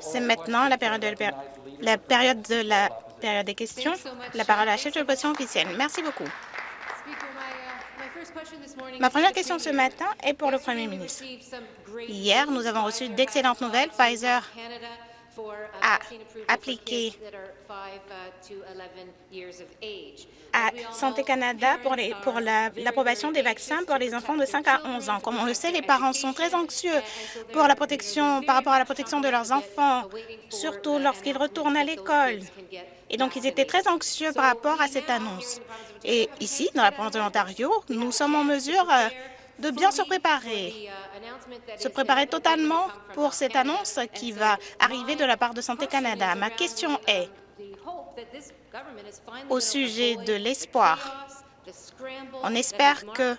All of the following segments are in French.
C'est maintenant la période, de la, période de la période des questions. La parole à la chef de l'opposition officielle. Merci beaucoup. Ma première question ce matin est pour le Premier ministre. Hier, nous avons reçu d'excellentes nouvelles. Pfizer a appliqué à Santé Canada pour l'approbation des vaccins pour les enfants de 5 à 11 ans. Comme on le sait, les parents sont très anxieux pour la protection, par rapport à la protection de leurs enfants, surtout lorsqu'ils retournent à l'école. Et donc, ils étaient très anxieux par rapport à cette annonce. Et ici, dans la province de l'Ontario, nous sommes en mesure euh, de bien se préparer, se préparer totalement pour cette annonce qui va arriver de la part de Santé Canada. Ma question est, au sujet de l'espoir, on espère que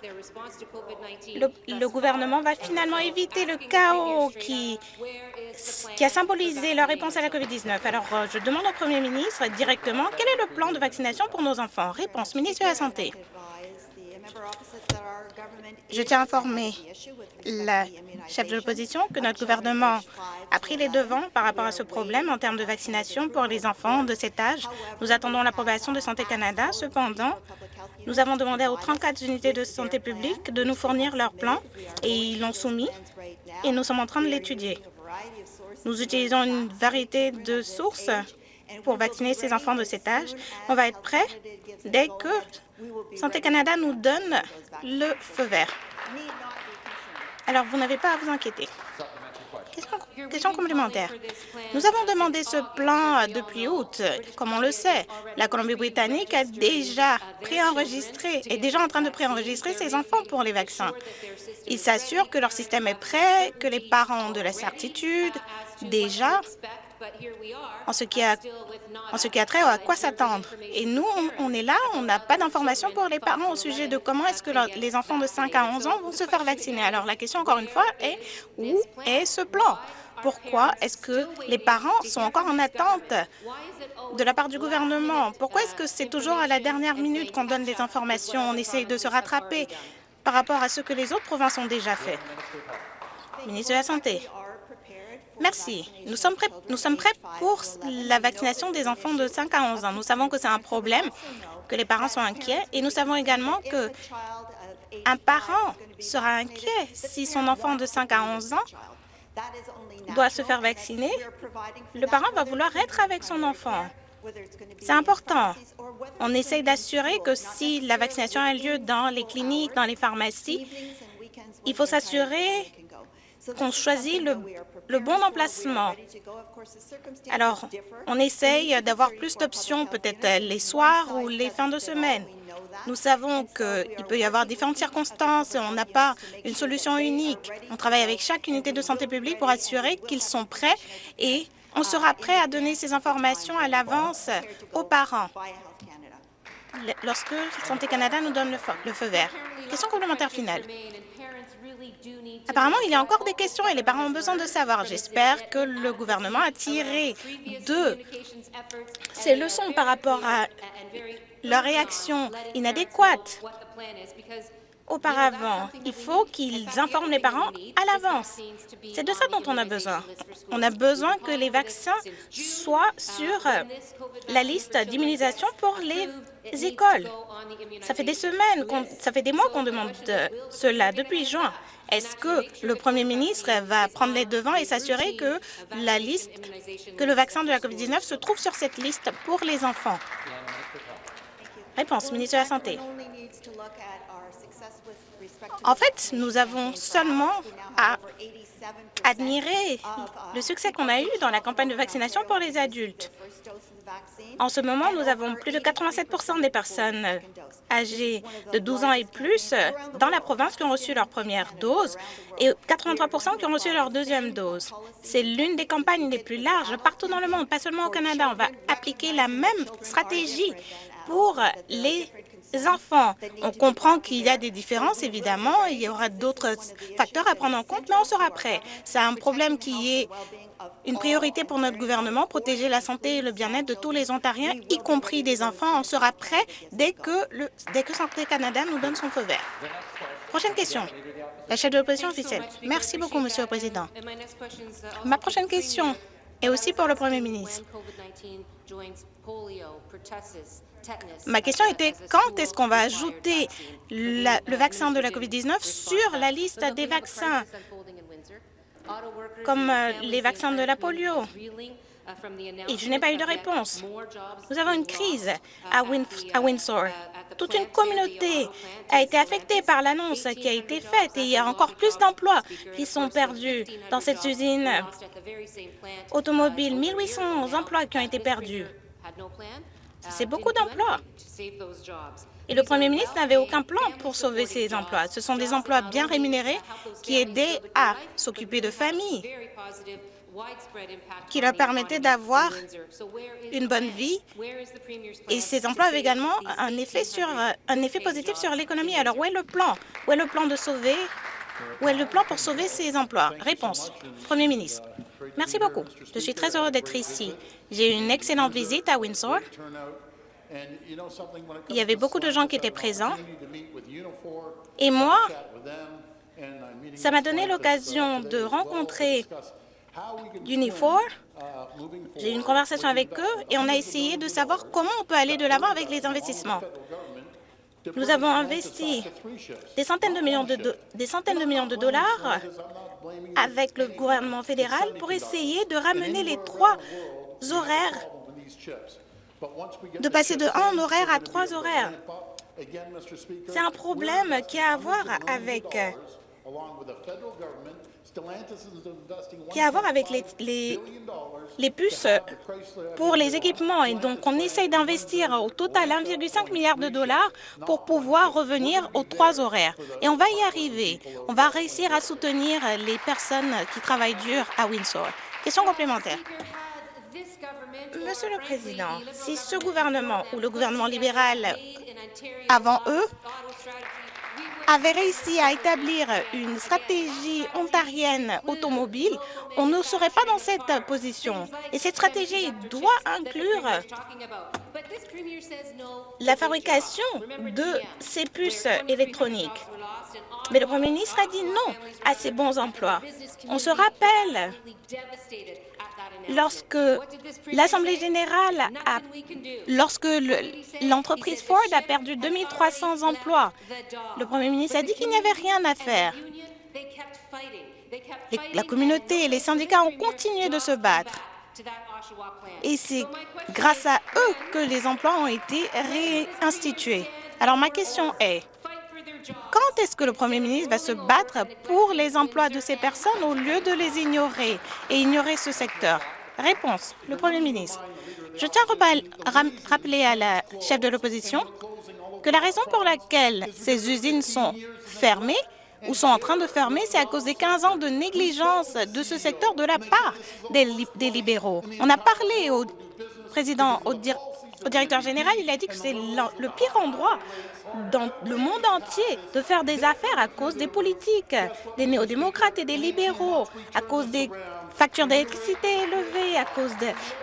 le, gouvernement va finalement éviter le chaos qui, a symbolisé leur réponse à la COVID-19. Alors, euh, je demande au premier ministre directement quel est le plan de vaccination pour nos enfants? Réponse, ministre de la Santé. Je tiens à informer la chef de l'opposition que notre gouvernement a pris les devants par rapport à ce problème en termes de vaccination pour les enfants de cet âge. Nous attendons l'approbation de Santé Canada. Cependant, nous avons demandé aux 34 unités de santé publique de nous fournir leur plan et ils l'ont soumis et nous sommes en train de l'étudier. Nous utilisons une variété de sources pour vacciner ces enfants de cet âge. On va être prêt dès que Santé Canada nous donne le feu vert. Alors, vous n'avez pas à vous inquiéter. Question, complémentaire. Nous avons demandé ce plan depuis août. Comme on le sait, la Colombie-Britannique a déjà préenregistré, est déjà en train de préenregistrer ses enfants pour les vaccins. Ils s'assurent que leur système est prêt, que les parents ont de la certitude déjà en ce qui a, en ce qui a trait à quoi s'attendre. Et nous, on, est là, on n'a pas d'informations pour les parents au sujet de comment est-ce que les enfants de 5 à 11 ans vont se faire vacciner. Alors, la question, encore une fois, est où est ce plan? Pourquoi est-ce que les parents sont encore en attente de la part du gouvernement? Pourquoi est-ce que c'est toujours à la dernière minute qu'on donne des informations? On essaye de se rattraper par rapport à ce que les autres provinces ont déjà fait. Ministre de la Santé. Merci. Nous sommes, prêts, pour la vaccination des enfants de 5 à 11 ans. Nous savons que c'est un problème, que les parents sont inquiets et nous savons également que un parent sera inquiet si son enfant de 5 à 11 ans doit se faire vacciner. Le parent va vouloir être avec son enfant. C'est important. On essaie d'assurer que si la vaccination a lieu dans les cliniques, dans les pharmacies, il faut s'assurer qu'on choisit le, bon emplacement. Alors, on essaye d'avoir plus d'options, peut-être les soirs ou les fins de semaine. Nous savons qu'il peut y avoir différentes circonstances et on n'a pas une solution unique. On travaille avec chaque unité de santé publique pour assurer qu'ils sont prêts et on sera prêt à donner ces informations à l'avance aux parents lorsque Santé Canada nous donne le feu vert. Question complémentaire finale. Apparemment, il y a encore des questions et les parents ont besoin de savoir. J'espère que le gouvernement a tiré de ces leçons par rapport à leur réaction inadéquate auparavant. Il faut qu'ils informent les parents à l'avance. C'est de ça dont on a besoin. On a besoin que les vaccins soient sur la liste d'immunisation pour les écoles. Ça fait des semaines, ça fait des mois qu'on demande cela, depuis juin. Est-ce que le premier ministre va prendre les devants et s'assurer que le vaccin de la COVID-19 se trouve sur cette liste pour les enfants? Réponse, ministre de la Santé. En fait, nous avons seulement à admirer le succès qu'on a eu dans la campagne de vaccination pour les adultes. En ce moment, nous avons plus de 87% des personnes âgées de 12 ans et plus dans la province qui ont reçu leur première dose et 83% qui ont reçu leur deuxième dose. C'est l'une des campagnes les plus larges partout dans le monde, pas seulement au Canada. On va appliquer la même stratégie pour les enfants. On comprend qu'il y a des différences, évidemment. Il y aura d'autres facteurs à prendre en compte, mais on sera prêt. C'est un problème qui est une priorité pour notre gouvernement, protéger la santé et le bien-être de tous les Ontariens, y compris des enfants. On sera prêt dès que, le, dès que Santé Canada nous donne son feu vert. Prochaine question. La chef de l'opposition officielle. Merci beaucoup, Monsieur le Président. Ma prochaine question est aussi pour le Premier ministre. Ma question était quand est-ce qu'on va ajouter le vaccin de la COVID-19 sur la liste des vaccins, comme euh, les vaccins de la polio? Et je n'ai pas eu de réponse. Nous avons une crise à, Windsor. Toute une communauté a été affectée par l'annonce qui a été faite et il y a encore plus d'emplois qui sont perdus dans cette usine automobile. 1800 emplois qui ont été perdus. C'est beaucoup d'emplois. Et le Premier ministre n'avait aucun plan pour sauver ces emplois. Ce sont des emplois bien rémunérés qui aidaient à s'occuper de familles qui leur permettait d'avoir une bonne vie. Et ces emplois avaient également un effet, sur, un effet positif sur l'économie. Alors, où est le plan? Où est le plan de sauver? Où est le plan pour sauver ces emplois? Réponse. Premier ministre. Merci beaucoup. Je suis très heureux d'être ici. J'ai eu une excellente visite à Windsor. Il y avait beaucoup de gens qui étaient présents. Et moi, ça m'a donné l'occasion de rencontrer Unifor. J'ai eu une conversation avec eux et on a essayé de savoir comment on peut aller de l'avant avec les investissements. Nous avons investi des centaines de millions de, des centaines de, millions de dollars avec le gouvernement fédéral pour essayer de ramener les trois horaires, de passer de un horaire à trois horaires. C'est un problème qui a à voir avec qui a à voir avec les, les, puces pour les équipements. Et donc, on essaye d'investir au total 1,5 milliard de dollars pour pouvoir revenir aux trois horaires. Et on va y arriver. On va réussir à soutenir les personnes qui travaillent dur à Windsor. Question complémentaire. Monsieur le Président, si ce gouvernement ou le gouvernement libéral avant eux avait réussi à établir une stratégie ontarienne automobile, on ne serait pas dans cette position. Et cette stratégie doit inclure la fabrication de ces puces électroniques. Mais le Premier ministre a dit non à ces bons emplois. On se rappelle lorsque l'Assemblée générale a, lorsque l'entreprise Ford a perdu 2300 emplois, le Premier ministre a dit qu'il n'y avait rien à faire. la communauté et les syndicats ont continué de se battre. Et c'est grâce à eux que les emplois ont été réinstitués. Alors ma question est, quand est-ce que le Premier ministre va se battre pour les emplois de ces personnes au lieu de les ignorer et ignorer ce secteur? Réponse. Le Premier ministre. Je tiens à rappeler à la chef de l'opposition que la raison pour laquelle ces usines sont fermées ou sont en train de fermer, c'est à cause des 15 ans de négligence de ce secteur de la part des, libéraux. On a parlé au président, au, au directeur général, il a dit que c'est le pire endroit dans le monde entier de faire des affaires à cause des politiques, des néo-démocrates et des libéraux, à cause des factures d'électricité élevées, à cause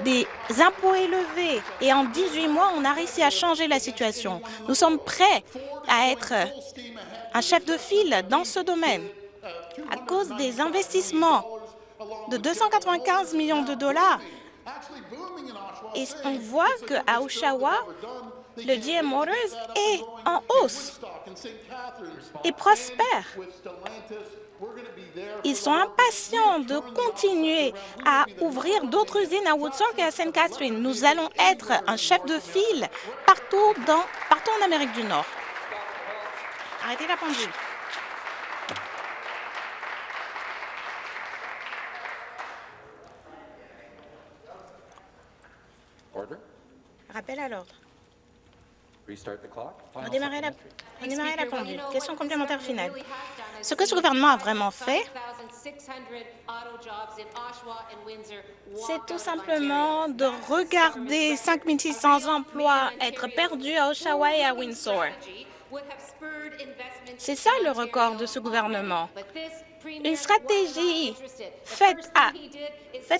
des impôts élevés. Et en 18 mois, on a réussi à changer la situation. Nous sommes prêts à être un chef de file dans ce domaine. À cause des investissements de 295 millions de dollars, et on voit qu'à Oshawa, le GM Motors est en hausse et prospère. Ils sont impatients de continuer à ouvrir d'autres usines à Woodstock et à St. Catherine. Nous allons être un chef de file partout, dans, partout en Amérique du Nord. Arrêtez la pendule. Rappel à l'ordre. Redémarrer la, la pendule. Question complémentaire finale. Ce que ce gouvernement a vraiment fait, c'est tout simplement de regarder 5 600 emplois être perdus à Oshawa et à Windsor. C'est ça le record de ce gouvernement. Une stratégie faite,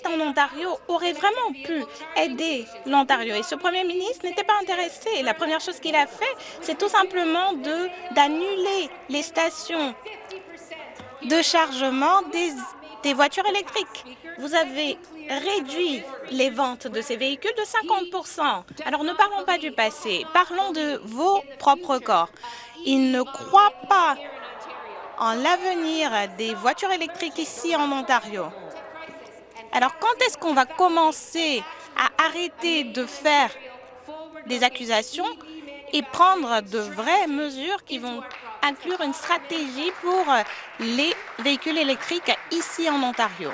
en Ontario aurait vraiment pu aider l'Ontario. Et ce premier ministre n'était pas intéressé. La première chose qu'il a fait, c'est tout simplement d'annuler les stations de chargement des, des voitures électriques. Vous avez réduit les ventes de ces véhicules de 50% Alors ne parlons pas du passé, parlons de vos propres corps. Ils ne croient pas en l'avenir des voitures électriques ici en Ontario. Alors quand est-ce qu'on va commencer à arrêter de faire des accusations et prendre de vraies mesures qui vont inclure une stratégie pour les véhicules électriques ici en Ontario?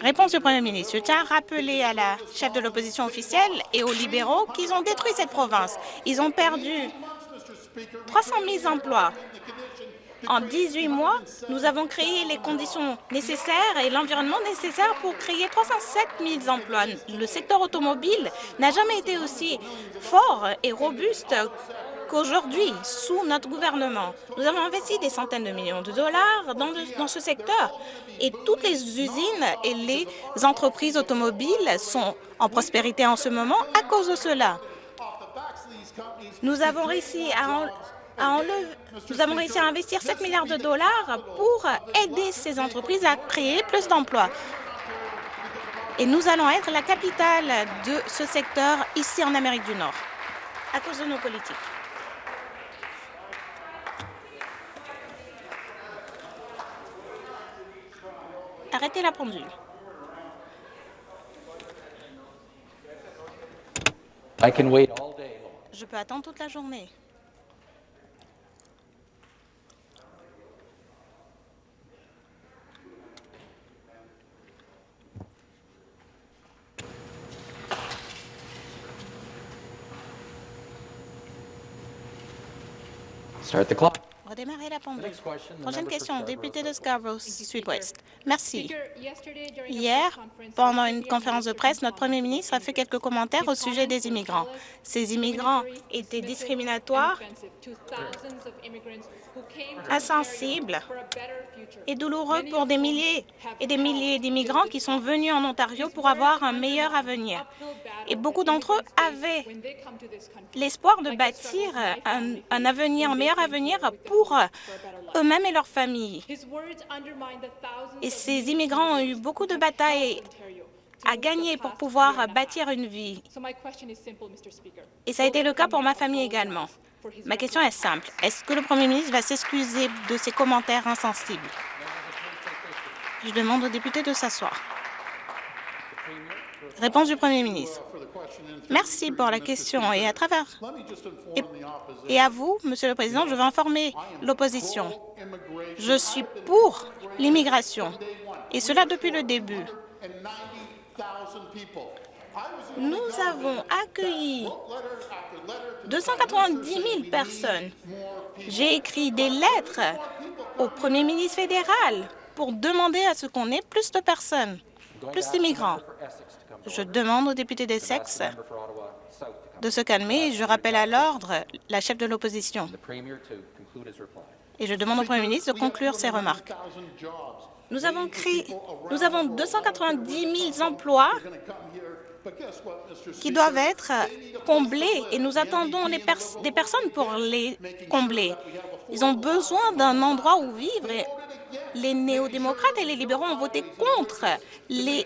Réponse du Premier ministre. Je tiens à rappeler à la chef de l'opposition officielle et aux libéraux qu'ils ont détruit cette province. Ils ont perdu 300 000 emplois. En 18 mois, nous avons créé les conditions nécessaires et l'environnement nécessaire pour créer 307 000 emplois. Le secteur automobile n'a jamais été aussi fort et robuste qu'aujourd'hui, sous notre gouvernement. Nous avons investi des centaines de millions de dollars dans, dans, ce secteur et toutes les usines et les entreprises automobiles sont en prospérité en ce moment à cause de cela. Nous avons réussi à, nous avons réussi à investir 7 milliards de dollars pour aider ces entreprises à créer plus d'emplois. Et nous allons être la capitale de ce secteur ici en Amérique du Nord, à cause de nos politiques. Arrêtez la pendule. Je peux attendre toute la journée. Redémarrer la pendule. Prochaine question, député de Scarborough Sud-Ouest. Merci. Hier, pendant une conférence de presse, notre premier ministre a fait quelques commentaires au sujet des immigrants. Ces immigrants étaient discriminatoires, insensibles et douloureux pour des milliers et des milliers d'immigrants qui sont venus en Ontario pour avoir un meilleur avenir. Et beaucoup d'entre eux avaient l'espoir de bâtir un, un, avenir, un meilleur avenir pour eux-mêmes et leurs familles. Et ces immigrants ont eu beaucoup de batailles à gagner pour pouvoir bâtir une vie. Et ça a été le cas pour ma famille également. Ma question est simple. Est-ce que le Premier ministre va s'excuser de ses commentaires insensibles? Je demande aux députés de s'asseoir. Réponse du Premier ministre. Merci pour la question et à travers et, à vous, Monsieur le Président, je veux informer l'opposition. Je suis pour l'immigration et cela depuis le début. Nous avons accueilli 290 000 personnes. J'ai écrit des lettres au Premier ministre fédéral pour demander à ce qu'on ait plus de personnes, plus d'immigrants. Je demande aux députés d'Essex de se calmer et je rappelle à l'ordre la chef de l'opposition. Et je demande au Premier ministre de conclure ses remarques. Nous avons créé, nous avons 290 000 emplois qui doivent être comblés et nous attendons des personnes pour les combler. Ils ont besoin d'un endroit où vivre les néo-démocrates et les libéraux ont voté contre les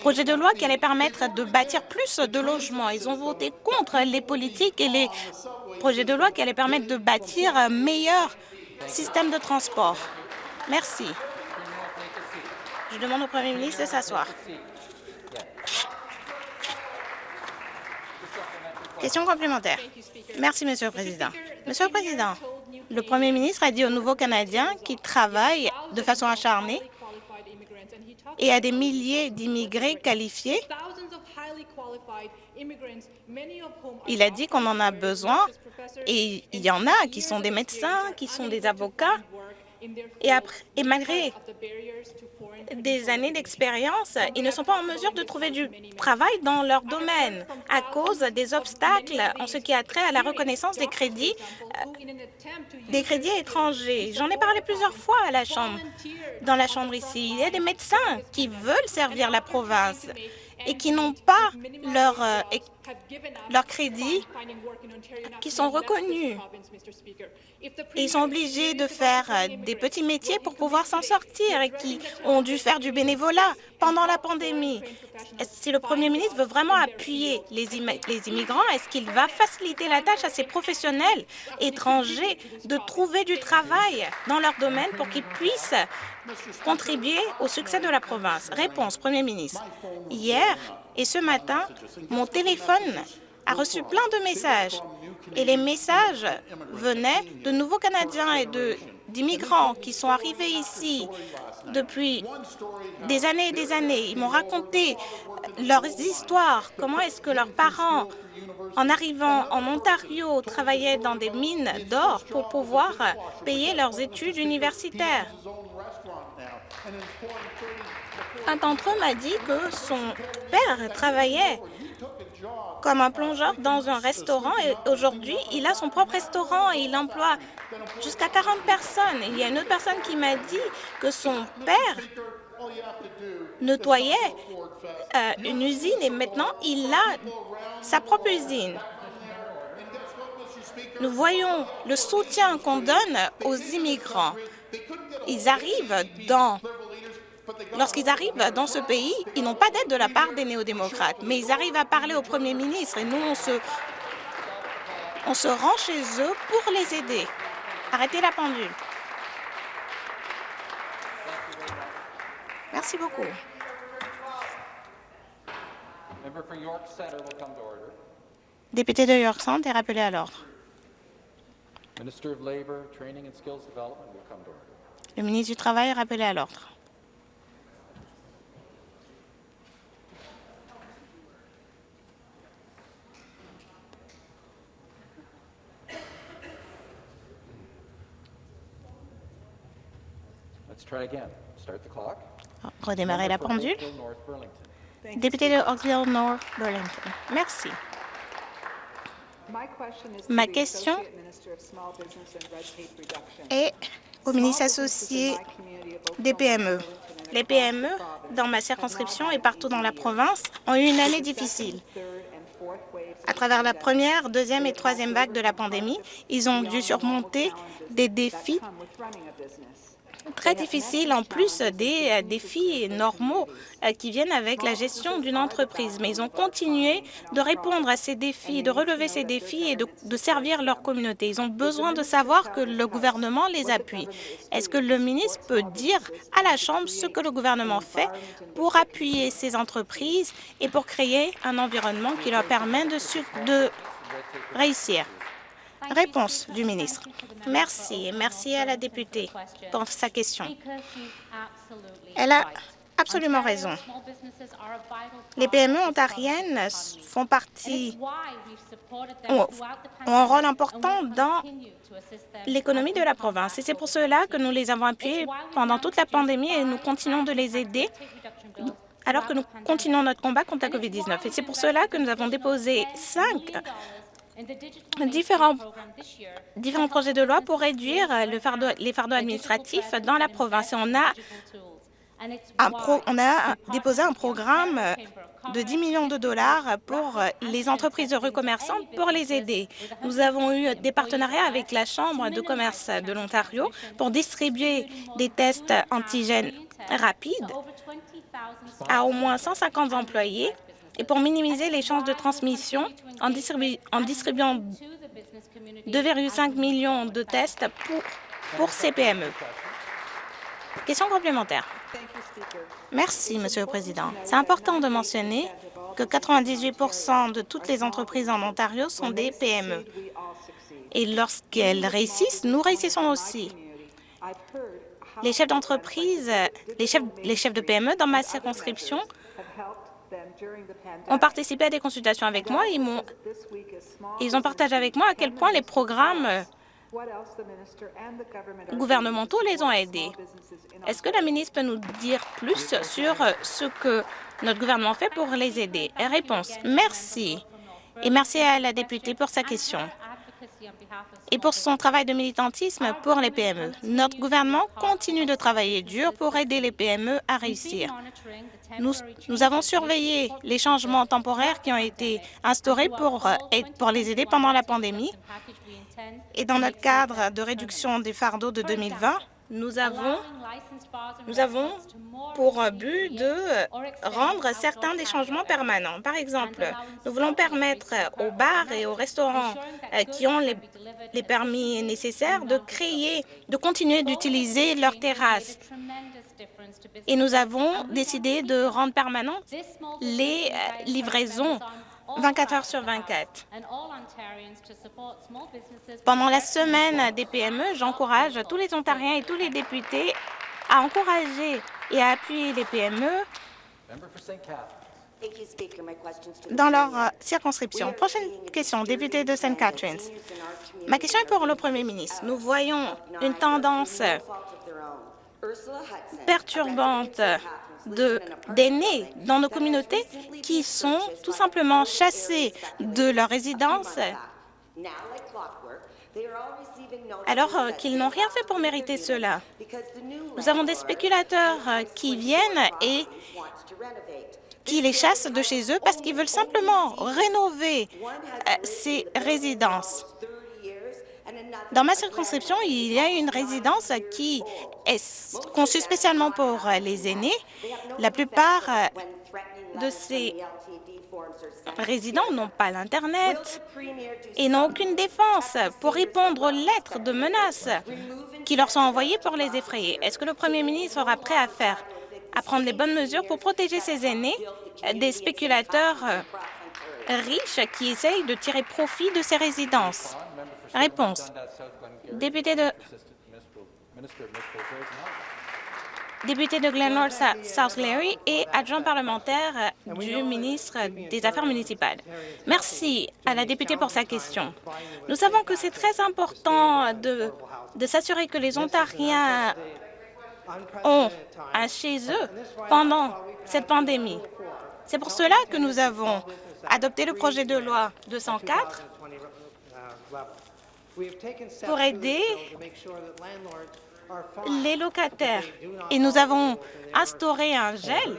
projets de loi qui allaient permettre de bâtir plus de logements. Ils ont voté contre les politiques et les projets de loi qui allaient permettre de bâtir un meilleur système de transport. Merci. Je demande au Premier ministre de s'asseoir. Question complémentaire. Merci, Monsieur le Président. Monsieur le Président, le Premier ministre a dit aux nouveaux Canadiens qui travaillent de façon acharnée et à des milliers d'immigrés qualifiés. Il a dit qu'on en a besoin et il y en a qui sont des médecins, qui sont des avocats et, après, et malgré des années d'expérience, ils ne sont pas en mesure de trouver du travail dans leur domaine à cause des obstacles en ce qui a trait à la reconnaissance des crédits, euh, des crédits étrangers. J'en ai parlé plusieurs fois à la Chambre, dans la Chambre ici. Il y a des médecins qui veulent servir la province et qui n'ont pas leur, euh, leurs crédits qui sont reconnus. Ils sont obligés de faire des petits métiers pour pouvoir s'en sortir et qui ont dû faire du bénévolat pendant la pandémie. Si le Premier ministre veut vraiment appuyer les, les immigrants, est-ce qu'il va faciliter la tâche à ces professionnels étrangers de trouver du travail dans leur domaine pour qu'ils puissent contribuer au succès de la province? Réponse, Premier ministre. Hier et ce matin, mon téléphone a reçu plein de messages et les messages venaient de nouveaux Canadiens et d'immigrants qui sont arrivés ici depuis des années et des années. Ils m'ont raconté leurs histoires, comment est-ce que leurs parents, en arrivant en Ontario, travaillaient dans des mines d'or pour pouvoir payer leurs études universitaires? Un d'entre eux m'a dit que son père travaillait comme un plongeur dans un restaurant et aujourd'hui, il a son propre restaurant et il emploie jusqu'à 40 personnes. Il y a une autre personne qui m'a dit que son père nettoyait euh, une usine et maintenant, il a sa propre usine. Nous voyons le soutien qu'on donne aux immigrants. Ils arrivent dans Lorsqu'ils arrivent dans ce pays, ils n'ont pas d'aide de la part des néo-démocrates, mais ils arrivent à parler au premier ministre et nous, on se, on se rend chez eux pour les aider. Arrêtez la pendule. Merci beaucoup. Député de York Centre est rappelé à l'ordre. Le ministre du Travail est rappelé à l'ordre. Redémarrer la pendule. Député de Oakville North Burlington. Merci. Ma question est au ministre associé des PME. Les PME, dans ma circonscription et partout dans la province, ont eu une année difficile. À travers la première, deuxième et troisième vague de la pandémie, ils ont dû surmonter des défis très difficile en plus des euh, défis normaux euh, qui viennent avec la gestion d'une entreprise. Mais ils ont continué de répondre à ces défis, de relever ces défis et de, servir leur communauté. Ils ont besoin de savoir que le gouvernement les appuie. Est-ce que le ministre peut dire à la Chambre ce que le gouvernement fait pour appuyer ces entreprises et pour créer un environnement qui leur permet de réussir? Réponse du ministre. Merci. Merci à la députée pour sa question. Elle a absolument raison. Les PME ontariennes font partie, ont, un rôle important dans l'économie de la province. Et c'est pour cela que nous les avons appuyées pendant toute la pandémie et nous continuons de les aider alors que nous continuons notre combat contre la COVID-19. Et c'est pour cela que nous avons déposé cinq différents, différents projets de loi pour réduire le fardeau, les fardeaux administratifs dans la province. on a, on a déposé un programme de 10 millions de dollars pour les entreprises de recommerçants pour les aider. Nous avons eu des partenariats avec la Chambre de commerce de l'Ontario pour distribuer des tests antigènes rapides à au moins 150 employés et pour minimiser les chances de transmission en, distribuant 2,5 millions de tests pour, pour ces PME. Question complémentaire. Merci, Monsieur le Président. C'est important de mentionner que 98% de toutes les entreprises en Ontario sont des PME. Et lorsqu'elles réussissent, nous réussissons aussi. Les chefs d'entreprise, les chefs, les chefs de PME dans ma circonscription ont participé à des consultations avec moi. Ils, ont, ils ont partagé avec moi à quel point les programmes gouvernementaux les ont aidés? Est-ce que la ministre peut nous dire plus sur ce que notre gouvernement fait pour les aider? Réponse. Merci. Et merci à la députée pour sa question. Et pour son travail de militantisme pour les PME. Notre gouvernement continue de travailler dur pour aider les PME à réussir. Nous, avons surveillé les changements temporaires qui ont été instaurés pour, pour les aider pendant la pandémie et dans notre cadre de réduction des fardeaux de 2020, nous avons, nous avons pour but de rendre certains des changements permanents. Par exemple, nous voulons permettre aux bars et aux restaurants euh, qui ont les, les permis nécessaires de créer, de continuer d'utiliser leurs terrasses. Et nous avons décidé de rendre permanentes les euh, livraisons 24 heures sur 24. Pendant la semaine des PME, j'encourage tous les Ontariens et tous les députés à encourager et à appuyer les PME dans leur euh, circonscription. Prochaine question, député de St. Catharines. Ma question est pour le Premier ministre. Nous voyons une tendance perturbante d'aînés dans nos communautés qui sont tout simplement chassés de leur résidence alors euh, qu'ils n'ont rien fait pour mériter cela. Nous avons des spéculateurs euh, qui viennent et qui les chassent de chez eux parce qu'ils veulent simplement rénover euh, ces résidences. Dans ma circonscription, il y a une résidence qui est conçue spécialement pour les aînés. La plupart de ces résidents n'ont pas l'Internet et n'ont aucune défense pour répondre aux lettres de menaces qui leur sont envoyées pour les effrayer. Est-ce que le premier ministre sera prêt à faire, à prendre les bonnes mesures pour protéger ces aînés des spéculateurs riches qui essayent de tirer profit de ces résidences? Réponse. Député de député de Glenmore South Larry et adjoint parlementaire du ministre des Affaires municipales. Merci à la députée pour sa question. Nous savons que c'est très important de, de s'assurer que les Ontariens ont un chez eux pendant cette pandémie. C'est pour cela que nous avons adopté le projet de loi 204 pour aider les locataires. et nous avons instauré un gel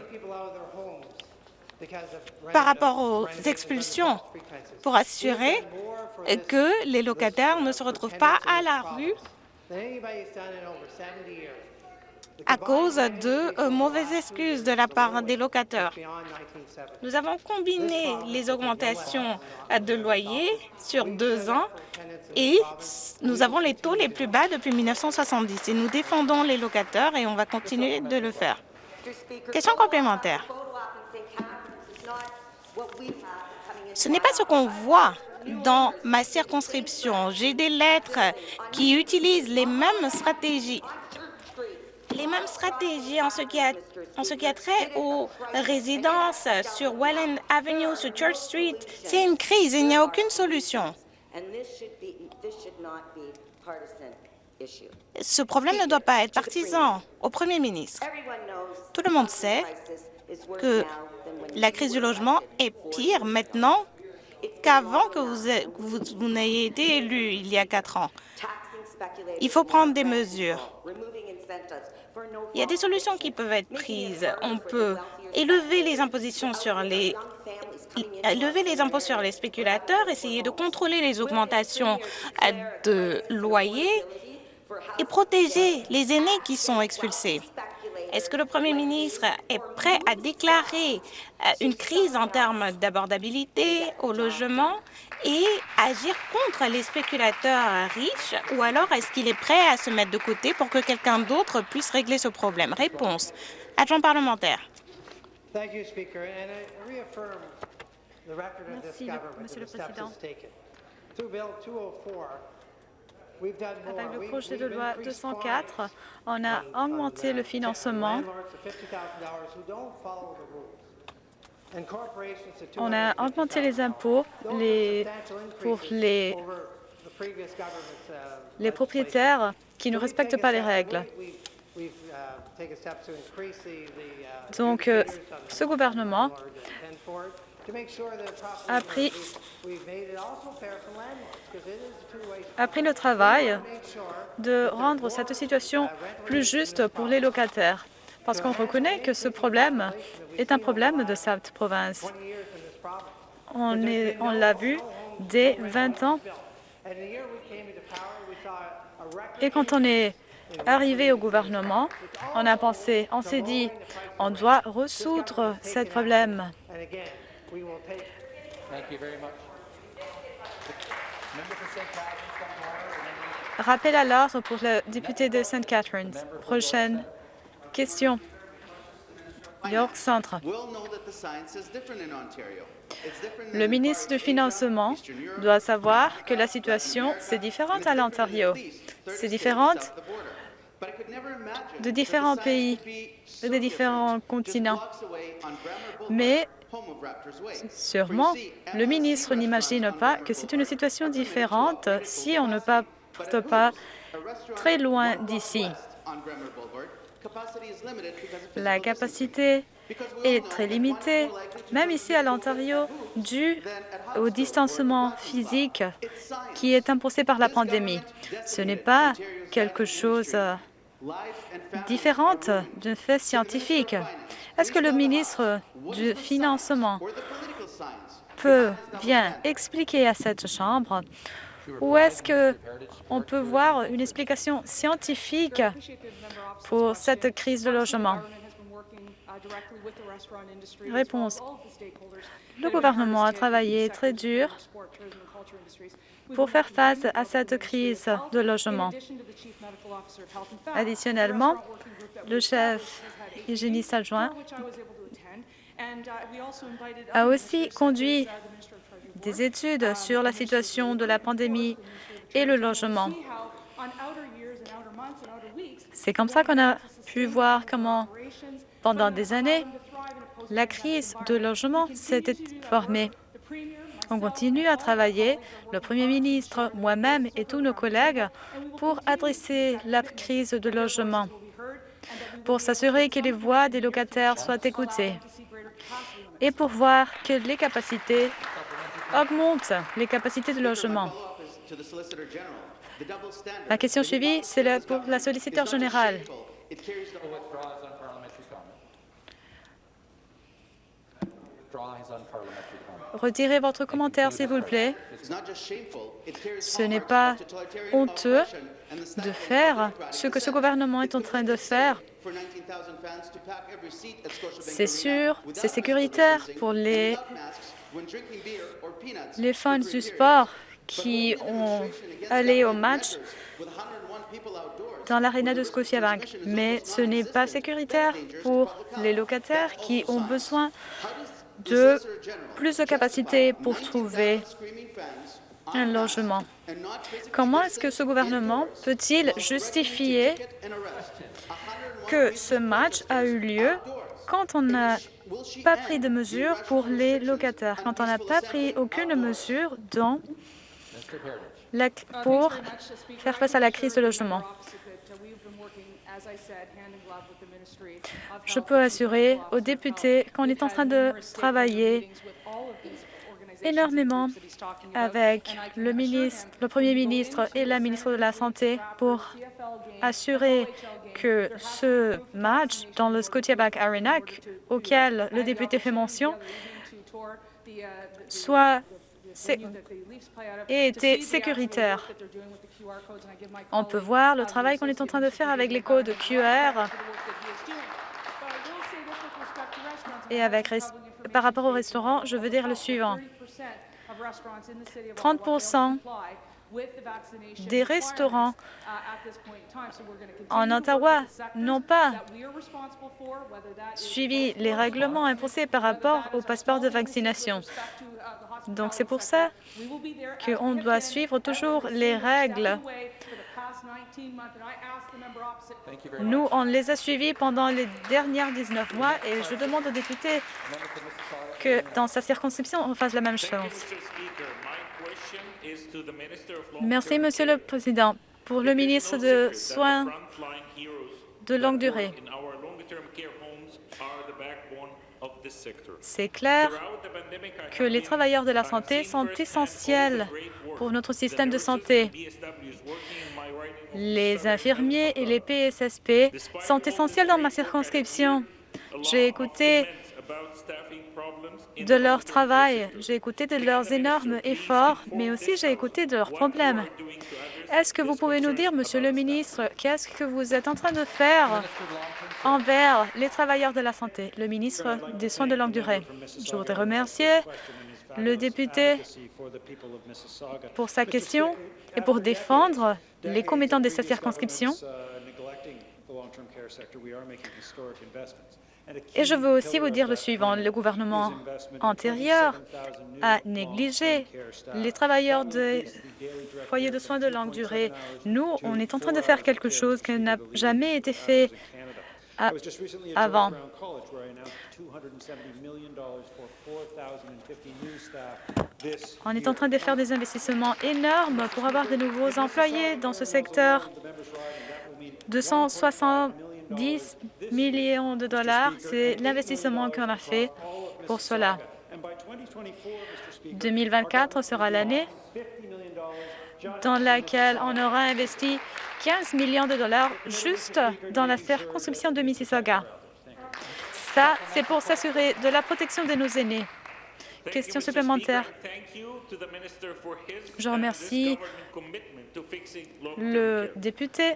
par rapport aux expulsions pour assurer que les locataires ne se retrouvent pas à la rue à cause de euh, mauvaises excuses de la part des locataires. Nous avons combiné les augmentations de loyer sur deux ans et nous avons les taux les plus bas depuis 1970 et nous défendons les locataires et on va continuer de le faire. Question complémentaire. Ce n'est pas ce qu'on voit dans ma circonscription. J'ai des lettres qui utilisent les mêmes stratégies les mêmes stratégies en ce qui a, en ce qui a trait aux résidences sur Welland Avenue, sur Church Street. C'est une crise, il n'y a aucune solution. Ce problème ne doit pas être partisan. Au Premier ministre, tout le monde sait que la crise du logement est pire maintenant qu'avant que vous, vous n'ayez été élu il y a quatre ans. Il faut prendre des mesures. Il y a des solutions qui peuvent être prises. On peut élever les impôts sur les spéculateurs, essayer de contrôler les augmentations de loyers et protéger les aînés qui sont expulsés. Est-ce que le Premier ministre est prêt à déclarer euh, une crise en termes d'abordabilité au logement et agir contre les spéculateurs riches? Ou alors est-ce qu'il est prêt à se mettre de côté pour que quelqu'un d'autre puisse régler ce problème? Réponse. Adjoint parlementaire. Merci, Monsieur le Président. Avec le projet de loi 204, on a augmenté le financement. On a augmenté les impôts pour les, les propriétaires qui ne respectent pas les règles. Donc, euh, ce gouvernement a pris, a pris le travail de rendre cette situation plus juste pour les locataires, parce qu'on reconnaît que ce problème est un problème de cette province. On, l'a vu dès 20 ans. Et quand on est arrivé au gouvernement, on a pensé, on s'est dit, on doit résoudre ce problème. Thank you very much. Rappel à l'ordre pour le député de St. Catharines. Prochaine question. York Centre. Le ministre du Financement doit savoir que la situation, c'est différente à l'Ontario. C'est différente de différents pays, de différents continents. Mais sûrement, le ministre n'imagine pas que c'est une situation différente si on ne part pas très loin d'ici. La capacité est très limitée, même ici à l'Ontario, dû au distancement physique qui est imposé par la pandémie. Ce n'est pas quelque chose euh, différent d'un fait scientifique. Est-ce que le ministre du Financement peut bien expliquer à cette Chambre ou est-ce que on peut voir une explication scientifique pour cette crise de logement? Réponse. Le gouvernement a travaillé très dur pour faire face à cette crise de logement. Additionnellement, le chef hygiéniste adjoint a aussi conduit des études sur la situation de la pandémie et le logement. C'est comme ça qu'on a pu voir comment, pendant des années, la crise de logement s'était formée. On continue à travailler, le Premier ministre, moi-même et tous nos collègues, pour adresser la crise de logement, pour s'assurer que les voix des locataires soient écoutées et pour voir que les capacités augmentent, les capacités de logement. La question suivie, c'est pour la solliciteur générale. Retirez votre commentaire, s'il vous plaît. Ce n'est pas honteux de faire ce que ce gouvernement est en train de faire. C'est sûr, c'est sécuritaire pour les, les fans du sport qui ont allé au match dans l'aréna de Scotiabank. Mais ce n'est pas sécuritaire pour les locataires qui ont besoin de plus de capacité pour trouver un logement. Comment est-ce que ce gouvernement peut-il justifier que ce match a eu lieu quand on n'a pas pris de mesures pour les locataires, quand on n'a pas pris aucune mesure pour faire face à la crise de logement? Je peux assurer aux députés qu'on est en train de travailler énormément avec le, ministre, le Premier ministre et la ministre de la Santé pour assurer que ce match dans le Scotiabank Arena, auquel le député fait mention, soit sé- ait été sécuritaire. On peut voir le travail qu'on est en train de faire avec les codes QR et avec par rapport au restaurant, je veux dire le suivant. 30 des restaurants en Ottawa n'ont pas suivi les règlements imposés par rapport au passeport de vaccination. Donc, c'est pour ça qu'on doit suivre toujours les règles. Nous, on les a suivis pendant les dernières 19 mois et je demande aux députés que dans sa circonscription, on fasse la même chose. Merci, Monsieur le Président. Pour le ministre de Soins de longue durée, C'est clair que les travailleurs de la santé sont essentiels pour notre système de santé. Les infirmiers et les PSSP sont essentiels dans ma circonscription. J'ai écouté de leur travail, j'ai écouté de leurs énormes efforts, mais aussi j'ai écouté de leurs problèmes. Est-ce que vous pouvez nous dire, Monsieur le ministre, qu'est-ce que vous êtes en train de faire envers les travailleurs de la santé? Le ministre des Soins de longue durée. Je voudrais remercier le député pour sa question et pour défendre les commettants de sa circonscription. Et je veux aussi vous dire le suivant. Le gouvernement antérieur a négligé les travailleurs des foyers de soins de longue durée. Nous, on est en train de faire quelque chose qui n'a jamais été fait avant. On est en train de faire des investissements énormes pour avoir de nouveaux employés dans ce secteur. 270 millions de dollars, c'est l'investissement qu'on a fait pour cela. 2024 sera l'année dans laquelle on aura investi 15 millions de dollars juste dans la circonscription de Mississauga. Ça, c'est pour s'assurer de la protection de nos aînés. Question supplémentaire. Je remercie le député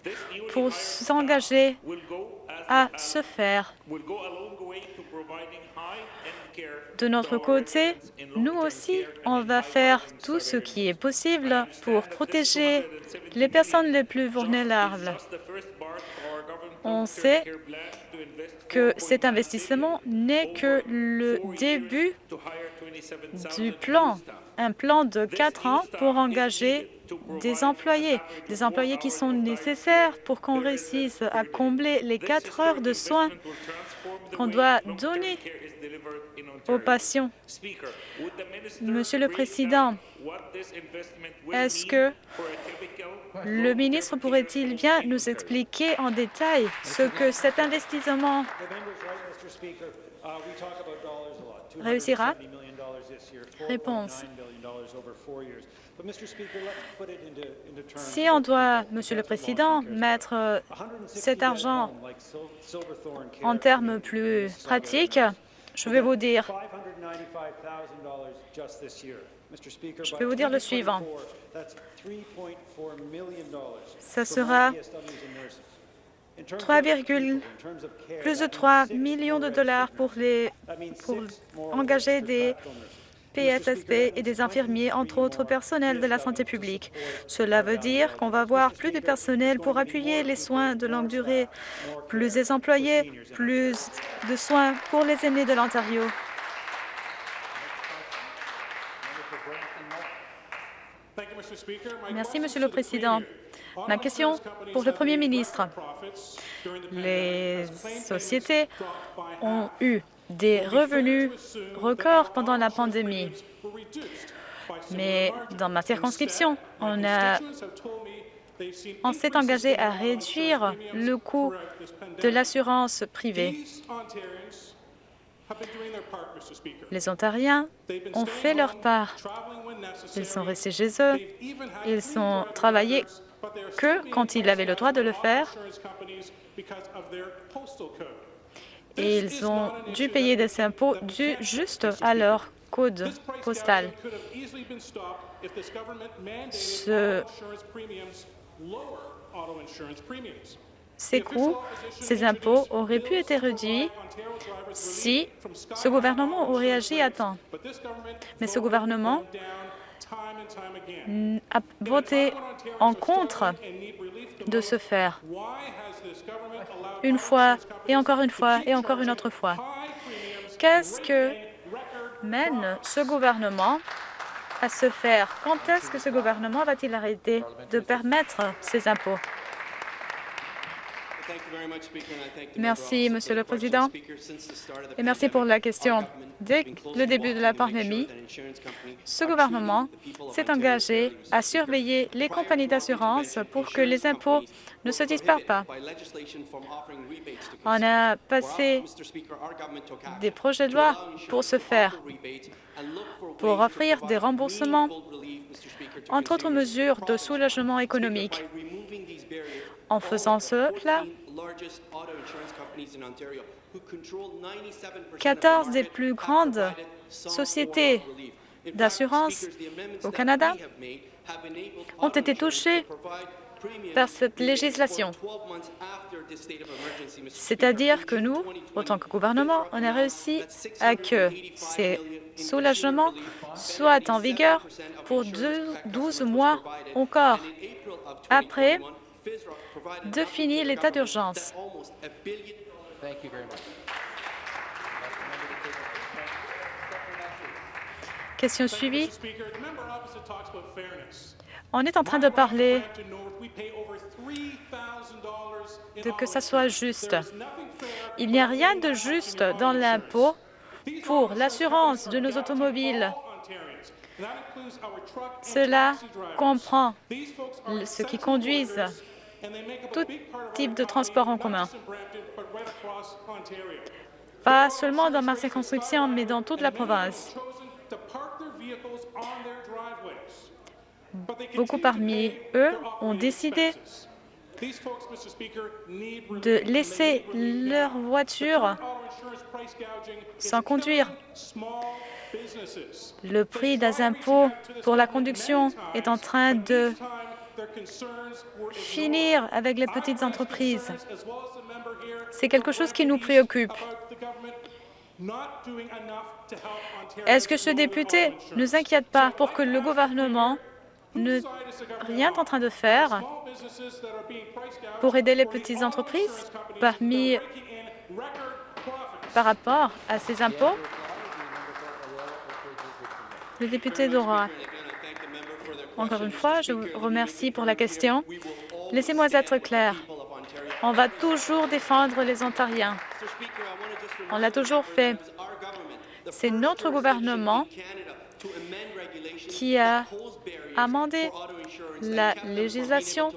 pour s'engager à se faire. De notre côté, nous aussi, on va faire tout ce qui est possible pour protéger les personnes les plus vulnérables. On sait que cet investissement n'est que le début du plan, un plan de quatre ans pour engager des employés, des employés qui sont nécessaires pour qu'on réussisse à combler les quatre heures de soins qu'on doit donner aux patients. Monsieur le Président, est-ce que le ministre pourrait-il bien nous expliquer en détail ce que cet investissement réussira? Réponse. Si on doit, Monsieur le Président, mettre euh, cet argent en termes plus pratiques, je vais vous dire, je vais vous dire le suivant. Ce sera 3, plus de 3 millions de dollars pour, les, pour engager des PSSP et des infirmiers, entre autres personnels de la santé publique. Cela veut dire qu'on va avoir plus de personnel pour appuyer les soins de longue durée, plus des employés, plus de soins pour les aînés de l'Ontario. Merci, Monsieur le Président. Ma question pour le Premier ministre. Les sociétés ont eu des revenus records pendant la pandémie. Mais dans ma circonscription, on, s'est engagé à réduire le coût de l'assurance privée. Les Ontariens ont fait leur part. Ils sont restés chez eux. Ils ont travaillé que quand ils avaient le droit de le faire. Et ils ont dû payer des impôts dus juste à leur code postal. Ce- ces coûts, ces impôts auraient pu être réduits si ce gouvernement aurait agi à temps. Mais ce gouvernement a voté en contre de se faire une fois et encore une fois et encore une autre fois. Qu'est-ce que mène ce gouvernement à se faire? Quand est-ce que ce gouvernement va-t-il arrêter de permettre ces impôts? Merci, Monsieur le Président, et merci pour la question. Dès le début de la pandémie, ce gouvernement s'est engagé à surveiller les compagnies d'assurance pour que les impôts ne se disparaît pas. On a passé des projets de loi pour ce faire, pour offrir des remboursements, entre autres mesures de soulagement économique. En faisant cela, 14 des plus grandes sociétés d'assurance au Canada ont été touchées par cette législation. C'est-à-dire que nous, autant que gouvernement, on a réussi à que ces soulagements soient en vigueur pour 12 mois encore après de finir l'état d'urgence. Question suivie. On est en train de parler Brampton North, we pay over $3,000 in de que ça soit juste. Il n'y a rien de juste dans l'impôt pour l'assurance de nos automobiles. Cela comprend ceux qui conduisent tout type de transport en commun. Pas seulement dans ma circonscription, mais dans toute la province. Beaucoup parmi eux ont décidé de laisser leur voiture sans conduire. Le prix des impôts pour la conduction est en train de finir avec les petites entreprises. C'est quelque chose qui nous préoccupe. Est-ce que ce député ne s'inquiète pas pour que le gouvernement ne rien en train de faire pour aider les petites entreprises parmi par rapport à ces impôts? Le député d'Aurora. Encore une fois, je vous remercie pour la question. Laissez-moi être clair. On va toujours défendre les Ontariens. On l'a toujours fait. C'est notre gouvernement qui a amendé la législation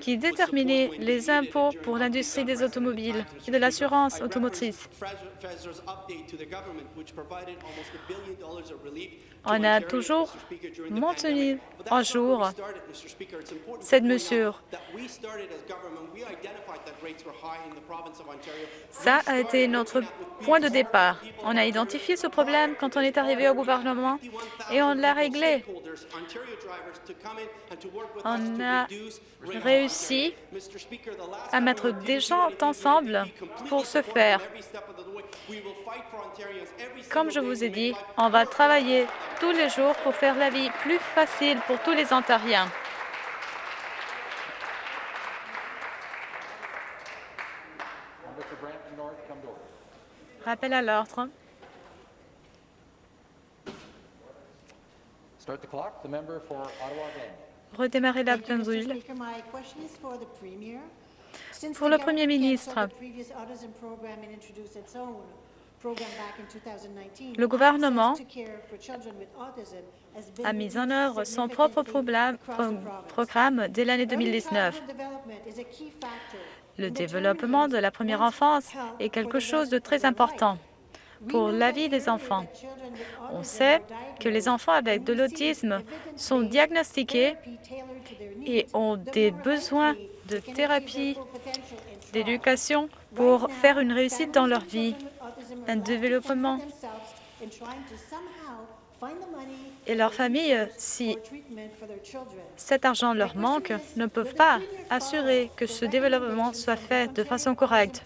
qui déterminait les impôts pour l'industrie des automobiles et de l'assurance automotrice. On a toujours maintenu à jour cette mesure. Ça a été notre point de départ. On a identifié ce problème quand on est arrivé au gouvernement et on l'a réglé. On a réussi à mettre des gens ensemble pour ce faire. Comme je vous ai dit, on va travailler tous les jours pour faire la vie plus facile pour tous les Ontariens. Rappel à l'ordre. Start the clock. The member for Ottawa Glen. Redémarrer la. Since Pour the le Premier ministre. cancelled the previous autism program and introduced its own program back in 2019, Le gouvernement a mis en œuvre son propre programme dès l'année Early 2019. childhood development is a key factor Le développement de la première enfance est quelque chose de très important pour la vie des enfants. On sait que les enfants avec de l'autisme sont diagnostiqués et ont des besoins de thérapie, d'éducation pour faire une réussite dans leur vie, un développement. Et leur famille, si cet argent leur manque, ne peuvent pas assurer que ce développement soit fait de façon correcte.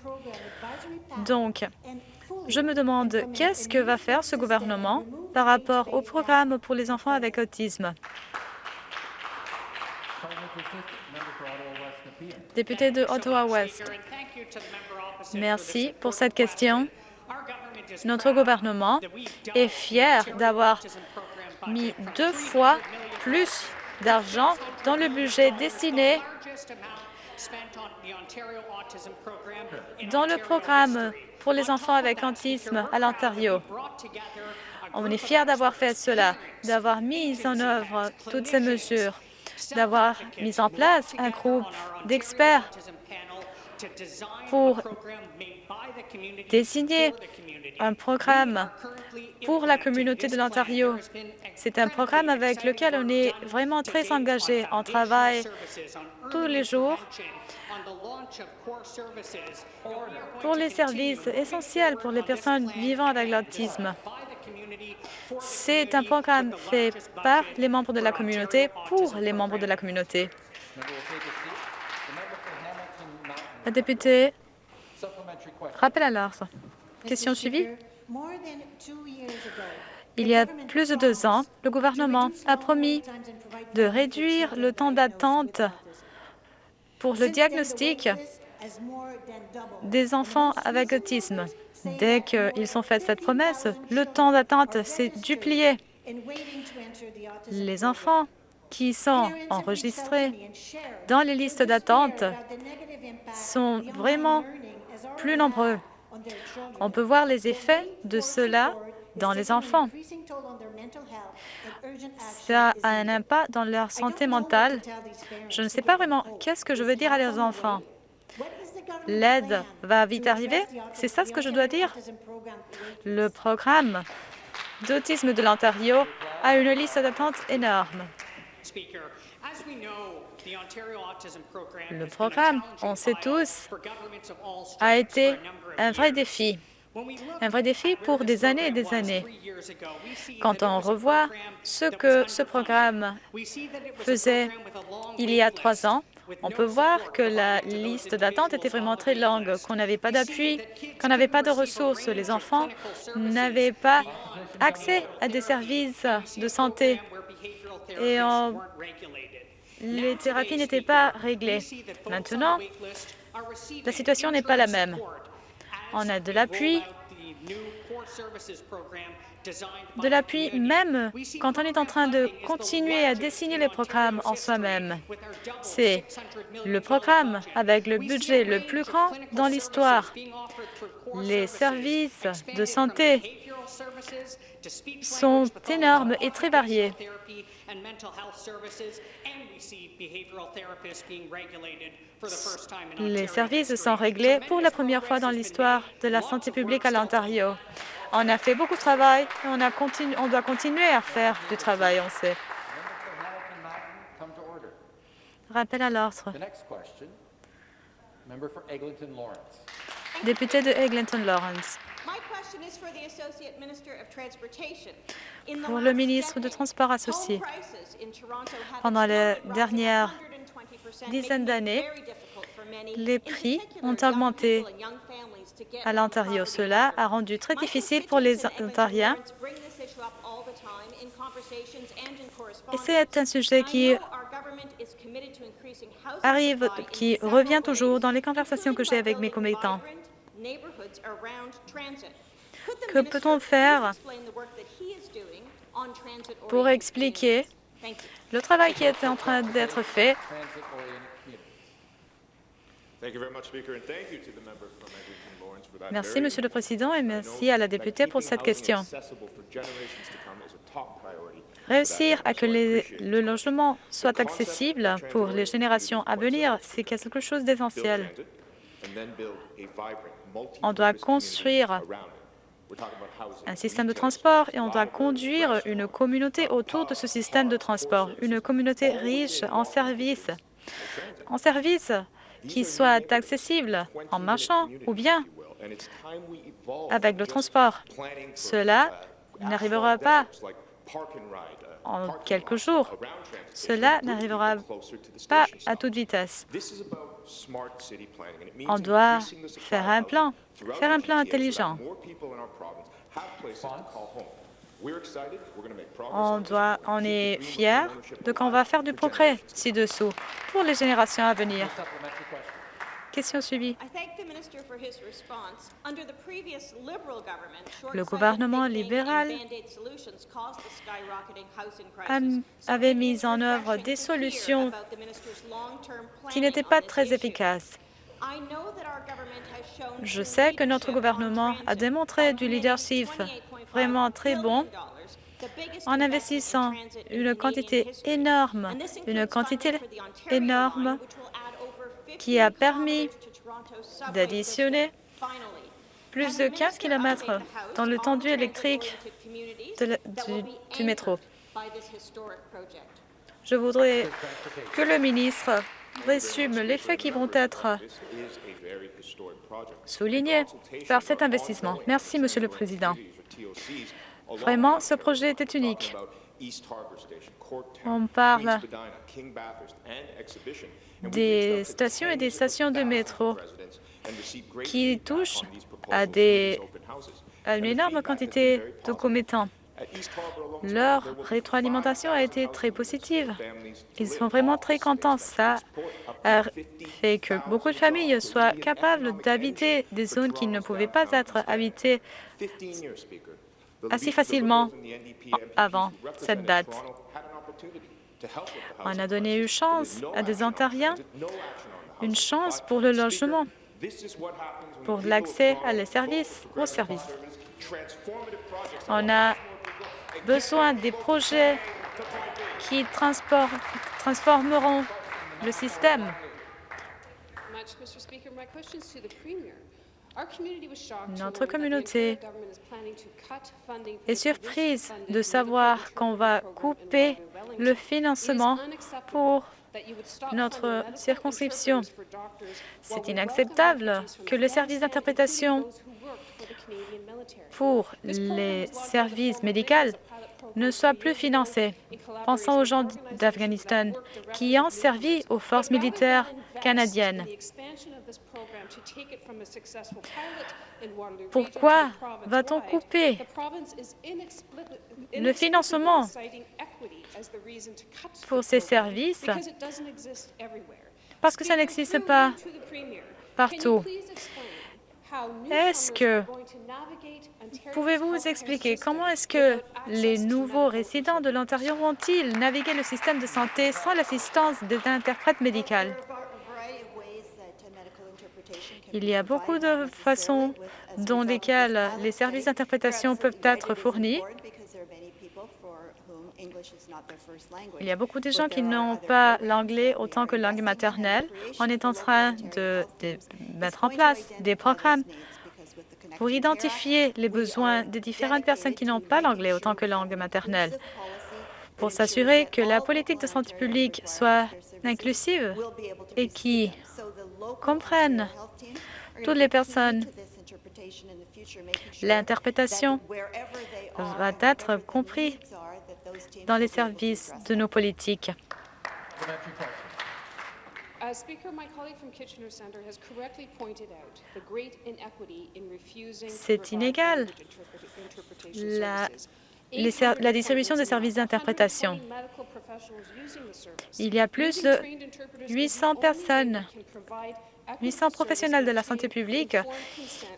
Donc, je me demande qu'est-ce que va faire ce gouvernement par rapport au programme pour les enfants avec autisme? Député de Ottawa-Ouest, merci pour cette question. Notre gouvernement est fier d'avoir mis deux fois plus d'argent dans le budget destiné dans le programme pour les enfants avec autisme à l'Ontario. On est fier d'avoir fait cela, d'avoir mis en œuvre toutes ces mesures. d'avoir mis en place un groupe d'experts pour désigner un programme pour la communauté de l'Ontario. C'est un programme avec lequel on est vraiment très engagé. On travaille tous les jours pour les services essentiels pour les personnes vivant avec l'autisme. C'est un programme fait par les membres de la communauté pour les membres de la communauté. La députée rappelle à l'ordre. Question suivie. Il y a plus de deux ans, le gouvernement a promis de réduire le temps d'attente pour le diagnostic des enfants avec autisme. Dès qu'ils ont fait cette promesse, le temps d'attente s'est duplié. Les enfants qui sont enregistrés dans les listes d'attente sont vraiment plus nombreux. On peut voir les effets de cela dans les enfants. Ça a un impact dans leur santé mentale. Je ne sais pas vraiment qu'est-ce que je veux dire à leurs enfants. L'aide va vite arriver C'est ça ce que je dois dire Le programme d'autisme de l'Ontario a une liste d'attente énorme. Le programme, on sait tous, a été un vrai défi. Un vrai défi pour des années et des années. Quand on revoit ce que ce programme faisait il y a trois ans, on peut voir que la liste d'attente était vraiment très longue, qu'on n'avait pas d'appui, qu'on n'avait pas de ressources. Les enfants n'avaient pas accès à des services de santé et les thérapies n'étaient pas réglées. Maintenant, la situation n'est pas la même. On a de l'appui, de l'appui même quand on est en train de continuer à dessiner les programmes en soi-même. C'est le programme avec le budget le plus grand dans l'histoire. Les services de santé sont énormes et très variés. Les services sont réglés pour la première fois dans l'histoire de la santé publique à l'Ontario. On a fait beaucoup de travail et on, a on doit continuer à faire du travail, on sait. Rappel à l'ordre. Député de Eglinton-Lawrence. Pour le ministre de Transport associé, pendant les dernières dizaines d'années, les prix ont augmenté à l'Ontario. Cela a rendu très difficile pour les Ontariens. et c'est un sujet qui arrive, qui revient toujours dans les conversations que j'ai avec mes commettants. Que peut-on faire pour expliquer le travail qui est en train d'être fait? Merci, Monsieur le Président, et merci à la députée pour cette question. Réussir à que le logement soit accessible pour les générations à venir, c'est quelque chose d'essentiel. On doit construire un système de transport et on doit conduire une communauté autour de ce système de transport, une communauté riche en services, en services qui soient accessibles en marchant ou bien avec le transport. Cela n'arrivera pas en quelques jours. Cela n'arrivera pas à toute vitesse. On doit faire un plan, faire un plan intelligent. On, doit, on est fiers de qu'on va faire du progrès ci-dessous pour les générations à venir. Question suivie. Le gouvernement libéral avait mis en œuvre des solutions qui n'étaient pas très efficaces. Je sais que notre gouvernement a démontré du leadership vraiment très bon en investissant une quantité énorme, une quantité énorme qui a permis d'additionner plus de 15 km dans le tendu électrique du, du métro. Je voudrais que le ministre résume les faits qui vont être soulignés par cet investissement. Merci, Monsieur le Président. Vraiment, ce projet était unique. On parle des stations et des stations de métro qui touchent à, des, à une énorme quantité de commettants. Leur rétroalimentation a été très positive. Ils sont vraiment très contents. Ça fait que beaucoup de familles soient capables d'habiter des zones qui ne pouvaient pas être habitées assez facilement avant cette date. On a donné une chance à des Ontariens, une chance pour le logement, pour l'accès à les services, aux services. On a besoin des projets qui transformeront le système. Notre communauté est surprise de savoir qu'on va couper le financement pour notre circonscription. C'est inacceptable que le service d'interprétation pour les services médicaux ne soit plus financé. Pensons aux gens d'Afghanistan qui ont servi aux forces militaires canadiennes. Pourquoi va-t-on couper le financement pour ces services? parce que ça n'existe pas partout. Est-ce que pouvez-vous nous expliquer comment est-ce que les nouveaux résidents de l'Ontario vont-ils naviguer le système de santé sans l'assistance des interprètes médicaux? Il y a beaucoup de façons dont lesquelles les services d'interprétation peuvent être fournis. Il y a beaucoup de gens qui n'ont pas l'anglais autant que langue maternelle. On est en train de, de mettre en place des programmes pour identifier les besoins des différentes personnes qui n'ont pas l'anglais autant que langue maternelle, pour s'assurer que la politique de santé publique soit inclusive et qui comprenne toutes les personnes. L'interprétation va être comprise dans les services de nos politiques. C'est inégal. La, la distribution des services d'interprétation. Il y a plus de 800 personnes, 800 professionnels de la santé publique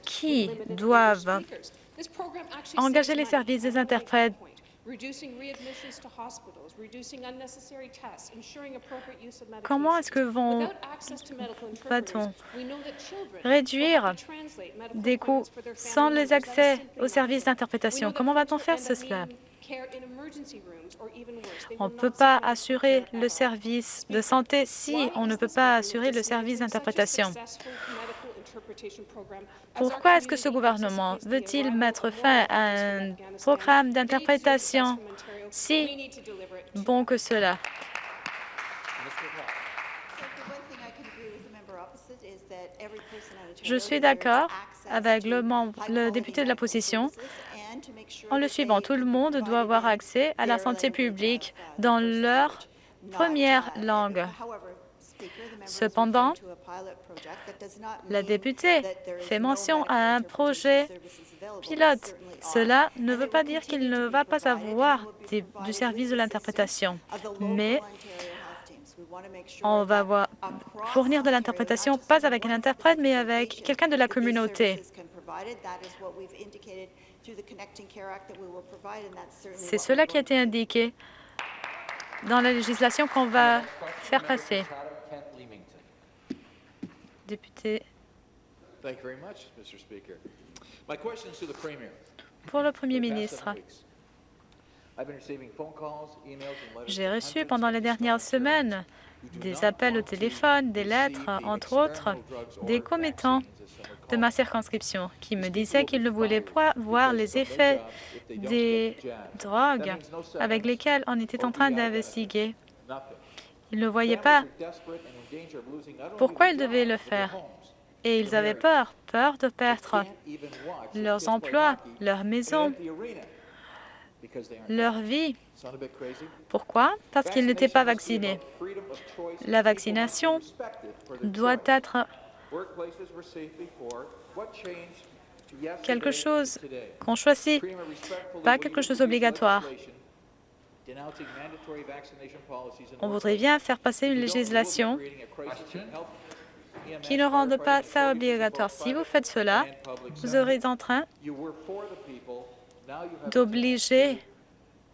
qui doivent engager les services des interprètes Comment est-ce que vont- va-t-on réduire des coûts sans les accès aux services d'interprétation? Comment va-t-on faire ce- cela? On ne peut pas assurer le service de santé si on ne peut pas assurer le service d'interprétation? Pourquoi est-ce que ce gouvernement veut-il mettre fin à un programme d'interprétation si bon que cela? Je suis d'accord avec le, membre- le député de la position en le suivant. Tout le monde doit avoir accès à la santé publique dans leur première langue. Cependant, la députée fait mention à un projet pilote. Cela ne veut pas dire qu'il ne va pas avoir des- du service de l'interprétation, mais on va voir- fournir de l'interprétation pas avec un interprète, mais avec quelqu'un de la communauté. C'est cela qui a été indiqué dans la législation qu'on va faire passer. Kent Leamington. Député, Thank you very much, Mr. Speaker. My question is to the Pour le Premier ministre, J'ai reçu pendant les dernières semaines des appels au téléphone, des lettres, entre autres, des commettants de ma circonscription qui me disaient qu'ils ne voulaient pas voir les effets des drogues avec lesquelles on était en train d'investiguer. Ils ne voyaient pas pourquoi ils devaient le faire? Et ils avaient peur, peur de perdre leurs emplois, leur maison, leur vie. Pourquoi? Parce qu'ils n'étaient pas vaccinés. La vaccination doit être quelque chose qu'on choisit, pas quelque chose d'obligatoire. On voudrait bien faire passer une législation qui ne rende pas ça obligatoire. Si vous faites cela, vous aurez en train d'obliger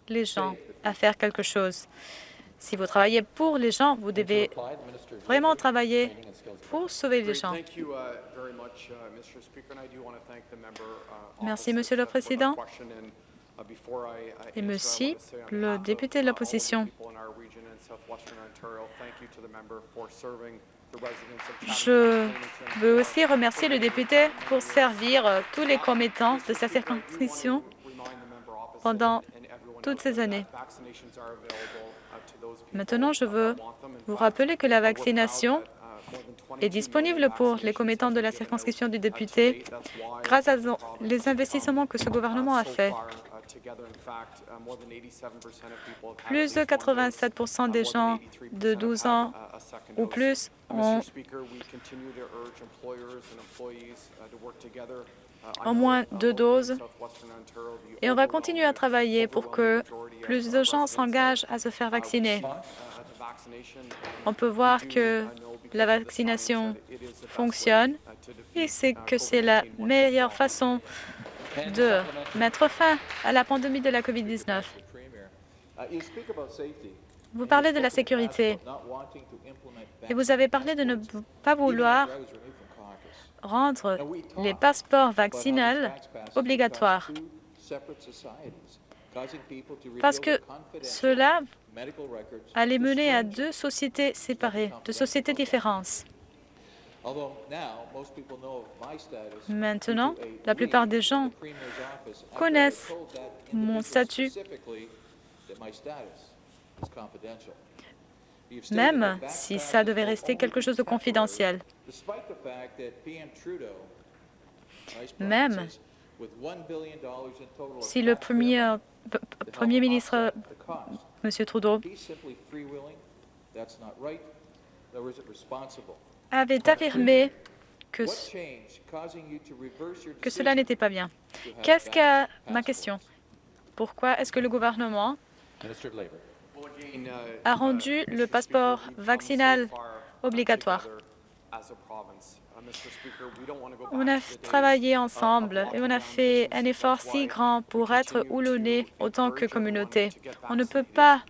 les gens à faire quelque chose. Si vous travaillez pour les gens, vous devez vraiment travailler pour sauver les gens. Merci, Monsieur le Président. Et merci, le député de l'opposition. Je veux aussi remercier le député pour servir euh, tous les commettants de sa circonscription pendant toutes ces années. Maintenant, je veux vous rappeler que la vaccination est disponible pour les commettants de la circonscription du député grâce à les investissements que ce gouvernement a faits. Plus de 87% des gens de 12 ans ou plus ont au moins deux doses et on va continuer à travailler pour que plus de gens s'engagent à se faire vacciner. On peut voir que la vaccination fonctionne et c'est que c'est la meilleure façon de mettre fin à la pandémie de la COVID-19. Vous parlez de la sécurité et vous avez parlé de ne pas vouloir rendre les passeports vaccinaux obligatoires parce que cela allait mener à deux sociétés séparées, deux sociétés différentes. Maintenant, la plupart des gens connaissent mon statut, même si ça devait rester quelque chose de confidentiel. Même si le premier, premier ministre, M. Trudeau, avait affirmé que, que cela n'était pas bien? Qu'est-ce que ma question. Pourquoi est-ce que le gouvernement a rendu le passeport vaccinal obligatoire? on a travaillé ensemble et on a fait un effort si grand pour être nez autant que communauté. On ne peut pas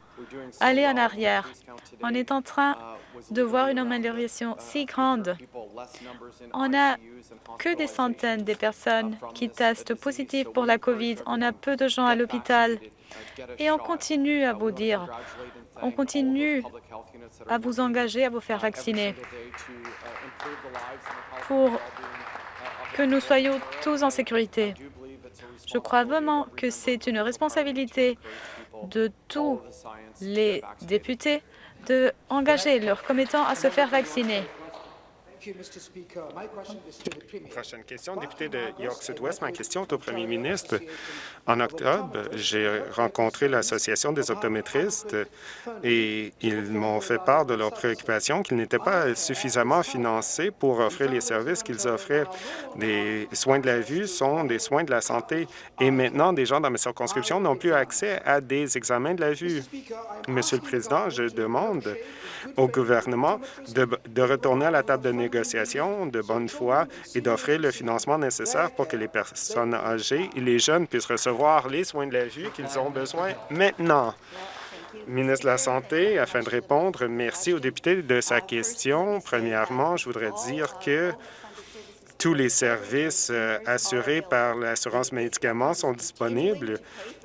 aller en arrière. On est en train de voir une amélioration si grande. On n'a que des centaines de personnes qui testent positif pour la COVID. On a peu de gens à l'hôpital. Et on continue à vous dire, on continue à vous engager à vous faire vacciner pour que nous soyons tous en sécurité. Je crois vraiment que c'est une responsabilité de tous les députés d'engager leurs commettants à se faire vacciner. Prochaine question, député de York Sud-Ouest. Ma question est au premier ministre. En octobre, j'ai rencontré l'Association des optométristes et ils m'ont fait part de leurs préoccupations qu'ils n'étaient pas suffisamment financés pour offrir les services qu'ils offraient. Des soins de la vue sont des soins de la santé et maintenant, des gens dans ma circonscription n'ont plus accès à des examens de la vue. Monsieur le Président, je demande au gouvernement de retourner à la table de négociation de bonne foi et d'offrir le financement nécessaire pour que les personnes âgées et les jeunes puissent recevoir les soins de la vue qu'ils ont besoin maintenant. Ministre de la Santé, afin de répondre, merci au député de sa question. Premièrement, je voudrais dire que tous les services euh, assurés par l'assurance médicaments sont disponibles.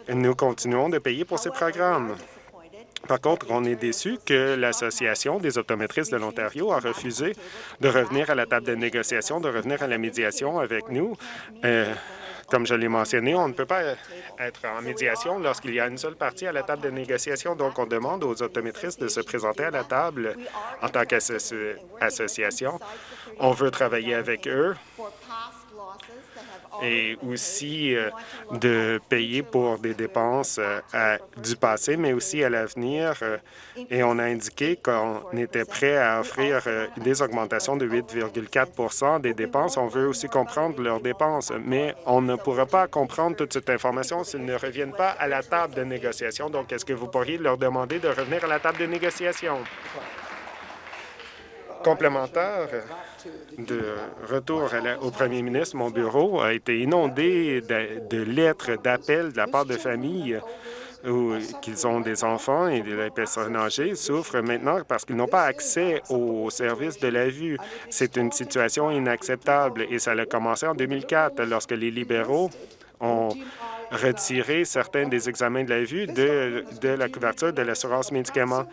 Nous continuons de payer pour ces programmes. Par contre, on est déçu que l'Association des optométristes de l'Ontario a refusé de revenir à la table de négociation, de revenir à la médiation avec nous. Euh, comme je l'ai mentionné, on ne peut pas être en médiation lorsqu'il y a une seule partie à la table de négociation. Donc, on demande aux optométristes de se présenter à la table en tant qu'association. On veut travailler avec eux et aussi euh, de payer pour des dépenses euh, du passé, mais aussi à l'avenir. Euh, et on a indiqué qu'on était prêt à offrir des augmentations de 8,4% des dépenses. On veut aussi comprendre leurs dépenses, mais on ne pourra pas comprendre toute cette information s'ils ne reviennent pas à la table de négociation. Donc, est-ce que vous pourriez leur demander de revenir à la table de négociation? Complémentaire, de retour au premier ministre, mon bureau a été inondé de, lettres d'appels de la part de familles qu'ils ont des enfants et des personnes âgées souffrent maintenant parce qu'ils n'ont pas accès aux services de la vue. C'est une situation inacceptable et ça a commencé en 2004 lorsque les libéraux ont retiré certains des examens de la vue de, de la couverture de l'assurance médicaments.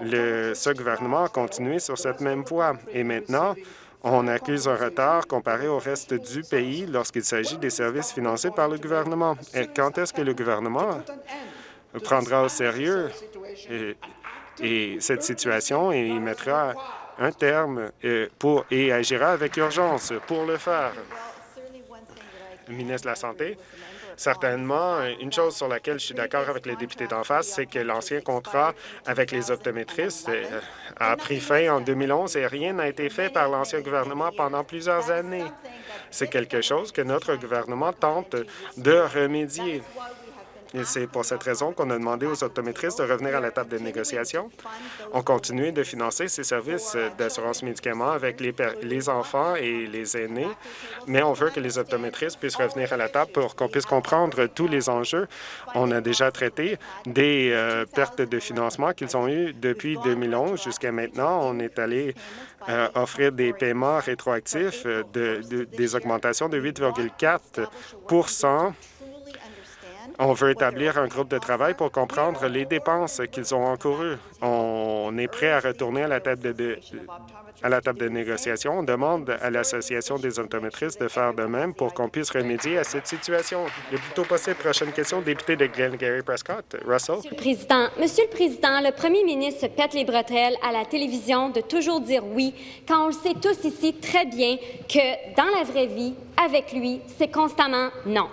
Le, ce gouvernement a continué sur cette même voie et maintenant, on accuse un retard comparé au reste du pays lorsqu'il s'agit des services financés par le gouvernement. Et quand est-ce que le gouvernement prendra au sérieux et, cette situation et y mettra un terme euh, pour, et agira avec urgence pour le faire? Ministre de la Santé. Certainement, une chose sur laquelle je suis d'accord avec les députés d'en face, c'est que l'ancien contrat avec les optométristes euh, a pris fin en 2011 et rien n'a été fait par l'ancien gouvernement pendant plusieurs années. C'est quelque chose que notre gouvernement tente de remédier. Et c'est pour cette raison qu'on a demandé aux optométristes de revenir à la table de négociation. On continue de financer ces services d'assurance médicaments avec les, les enfants et les aînés, mais on veut que les optométristes puissent revenir à la table pour qu'on puisse comprendre tous les enjeux. On a déjà traité des euh, pertes de financement qu'ils ont eues depuis 2011 jusqu'à maintenant. On est allé euh, offrir des paiements rétroactifs de, des augmentations de 8,4 on veut établir un groupe de travail pour comprendre les dépenses qu'ils ont encourues. On est prêt à retourner à la table de, à la table de négociation. On demande à l'Association des optométristes de faire de même pour qu'on puisse remédier à cette situation le plus tôt possible. Prochaine question, député de Glengarry Prescott. Russell. Monsieur le Président, Monsieur le Président, le premier ministre se pète les bretelles à la télévision de toujours dire oui, quand on le sait tous ici très bien que dans la vraie vie, avec lui, c'est constamment non.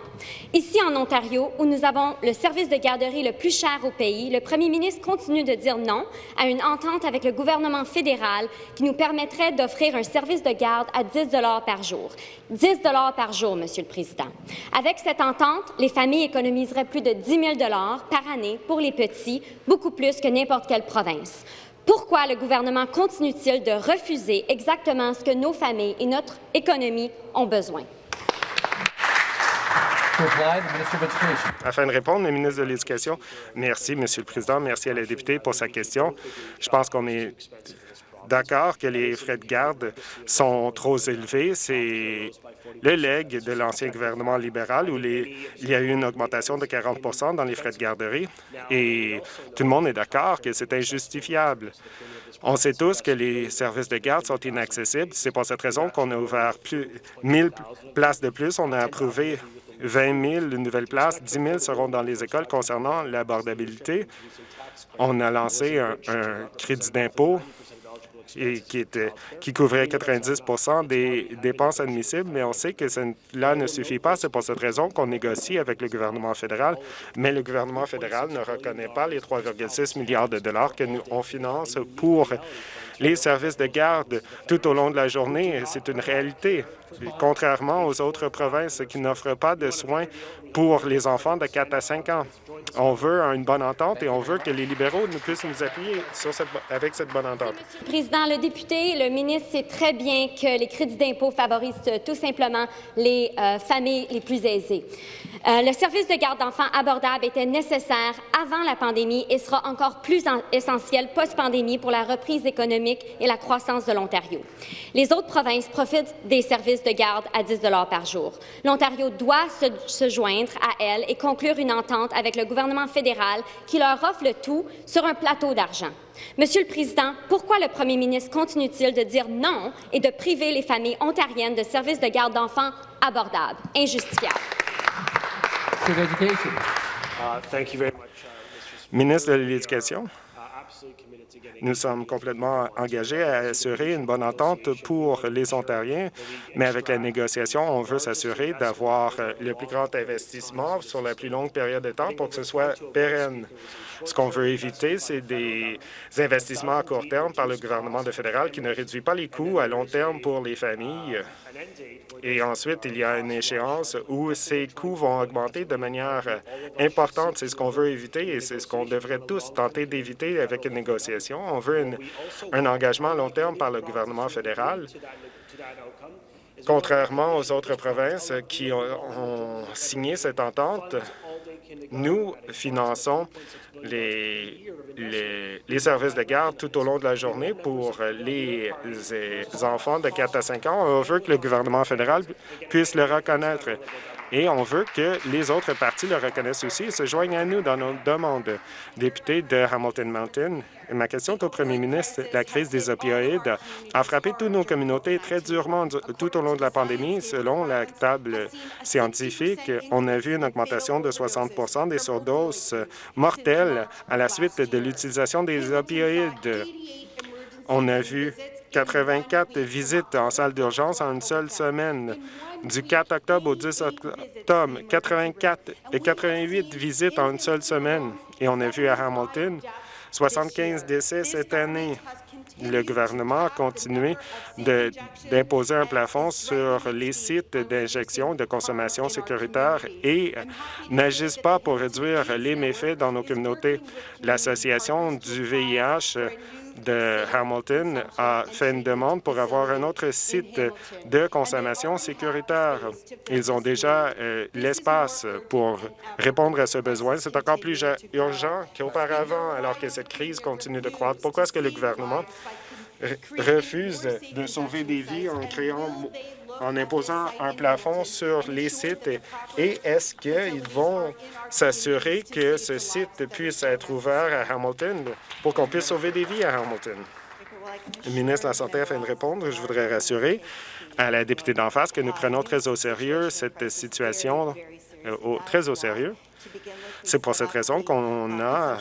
Ici, en Ontario, où nous avons le service de garderie le plus cher au pays, le premier ministre continue de dire non à une entente avec le gouvernement fédéral qui nous permettrait d'offrir un service de garde à 10 par jour. 10 par jour, Monsieur le Président. Avec cette entente, les familles économiseraient plus de 10 000 par année pour les petits, beaucoup plus que n'importe quelle province. Pourquoi le gouvernement continue-t-il de refuser exactement ce que nos familles et notre économie ont besoin? Afin de répondre, le ministre de l'Éducation, merci, Monsieur le Président, merci à la députée pour sa question. Je pense qu'on est d'accord que les frais de garde sont trop élevés. C'est le leg de l'ancien gouvernement libéral où il y a eu une augmentation de 40% dans les frais de garderie et tout le monde est d'accord que c'est injustifiable. On sait tous que les services de garde sont inaccessibles. C'est pour cette raison qu'on a ouvert plus 1000 places de plus. On a approuvé 20 000 nouvelles places, 10 000 seront dans les écoles concernant l'abordabilité. On a lancé un, crédit d'impôt qui, était, qui couvrait 90 des dépenses admissibles, mais on sait que cela ne suffit pas. C'est pour cette raison qu'on négocie avec le gouvernement fédéral, mais le gouvernement fédéral ne reconnaît pas les 3,6 milliards de dollars que nous on finance pour les services de garde tout au long de la journée. C'est une réalité, contrairement aux autres provinces qui n'offrent pas de soins pour les enfants de 4 à 5 ans. On veut une bonne entente et on veut que les libéraux nous puissent nous appuyer avec cette bonne entente. Monsieur le Président, le député, le ministre sait très bien que les crédits d'impôt favorisent tout simplement les euh, familles les plus aisées. Euh, le service de garde d'enfants abordable était nécessaire avant la pandémie et sera encore plus essentiel post-pandémie pour la reprise économique et la croissance de l'Ontario. Les autres provinces profitent des services de garde à 10 par jour. L'Ontario doit se, se joindre à elles et conclure une entente avec le gouvernement fédéral qui leur offre le tout sur un plateau d'argent. Monsieur le Président, pourquoi le premier ministre continue-t-il de dire non et de priver les familles ontariennes de services de garde d'enfants abordables, injustifiables? Ministre de l'Éducation. Nous sommes complètement engagés à assurer une bonne entente pour les Ontariens, mais avec la négociation, on veut s'assurer d'avoir le plus grand investissement sur la plus longue période de temps pour que ce soit pérenne. Ce qu'on veut éviter, c'est des investissements à court terme par le gouvernement fédéral qui ne réduit pas les coûts à long terme pour les familles. Et ensuite, il y a une échéance où ces coûts vont augmenter de manière importante. C'est ce qu'on veut éviter et c'est ce qu'on devrait tous tenter d'éviter avec une négociation. On veut un engagement à long terme par le gouvernement fédéral Contrairement aux autres provinces qui ont, signé cette entente, nous finançons les, les, services de garde tout au long de la journée pour les, les enfants de 4 à 5 ans. On veut que le gouvernement fédéral puisse le reconnaître. Et on veut que les autres partis le reconnaissent aussi et se joignent à nous dans nos demandes. Député de Hamilton Mountain, ma question est au premier ministre. La crise des opioïdes a frappé toutes nos communautés très durement tout au long de la pandémie. Selon la table scientifique, on a vu une augmentation de 60% des surdoses mortelles à la suite de l'utilisation des opioïdes. On a vu 84 visites en salle d'urgence en une seule semaine. Du 4 octobre au 10 octobre, 84 et 88 visites en une seule semaine. Et on a vu à Hamilton 75 décès cette année. Le gouvernement a continué d'imposer un plafond sur les sites d'injection de consommation sécuritaire et n'agissent pas pour réduire les méfaits dans nos communautés. L'Association du VIH de Hamilton a fait une demande pour avoir un autre site de consommation sécuritaire. Ils ont déjà euh, l'espace pour répondre à ce besoin. C'est encore plus urgent qu'auparavant, alors que cette crise continue de croître. Pourquoi est-ce que le gouvernement refuse de sauver des vies en créant en imposant un plafond sur les sites et est-ce qu'ils vont s'assurer que ce site puisse être ouvert à Hamilton pour qu'on puisse sauver des vies à Hamilton? Le ministre de la Santé, afin de répondre, je voudrais rassurer à la députée d'en face que nous prenons très au sérieux cette situation, euh, très au sérieux. C'est pour cette raison qu'on a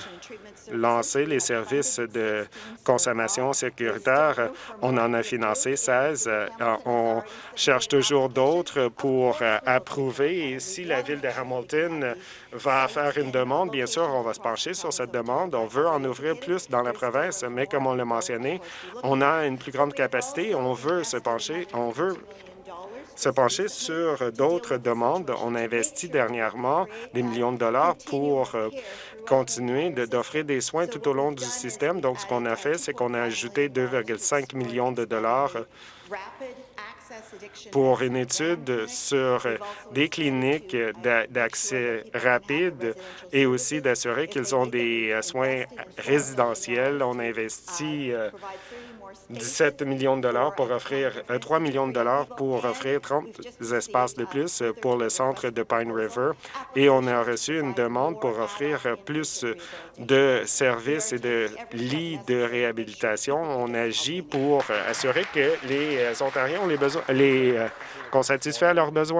lancé les services de consommation sécuritaire. On en a financé 16. Euh, on cherche toujours d'autres pour euh, approuver. Si la Ville de Hamilton va faire une demande, bien sûr, on va se pencher sur cette demande. On veut en ouvrir plus dans la province, mais comme on l'a mentionné, on a une plus grande capacité. On veut se pencher, on veut se pencher sur d'autres demandes. On a investi dernièrement des millions de dollars pour euh, continuer d'offrir des soins tout au long du système. Donc, ce qu'on a fait, c'est qu'on a ajouté 2,5 millions de dollars pour une étude sur des cliniques d'accès rapide et aussi d'assurer qu'ils ont des euh, soins résidentiels. On investit 17 millions de dollars pour offrir 3 euh, millions de dollars pour offrir 30 espaces de plus pour le centre de Pine River et on a reçu une demande pour offrir plus de services et de lits de réhabilitation. On agit pour assurer que les Ontariens ont les besoins, les, euh, satisfait à leurs besoins.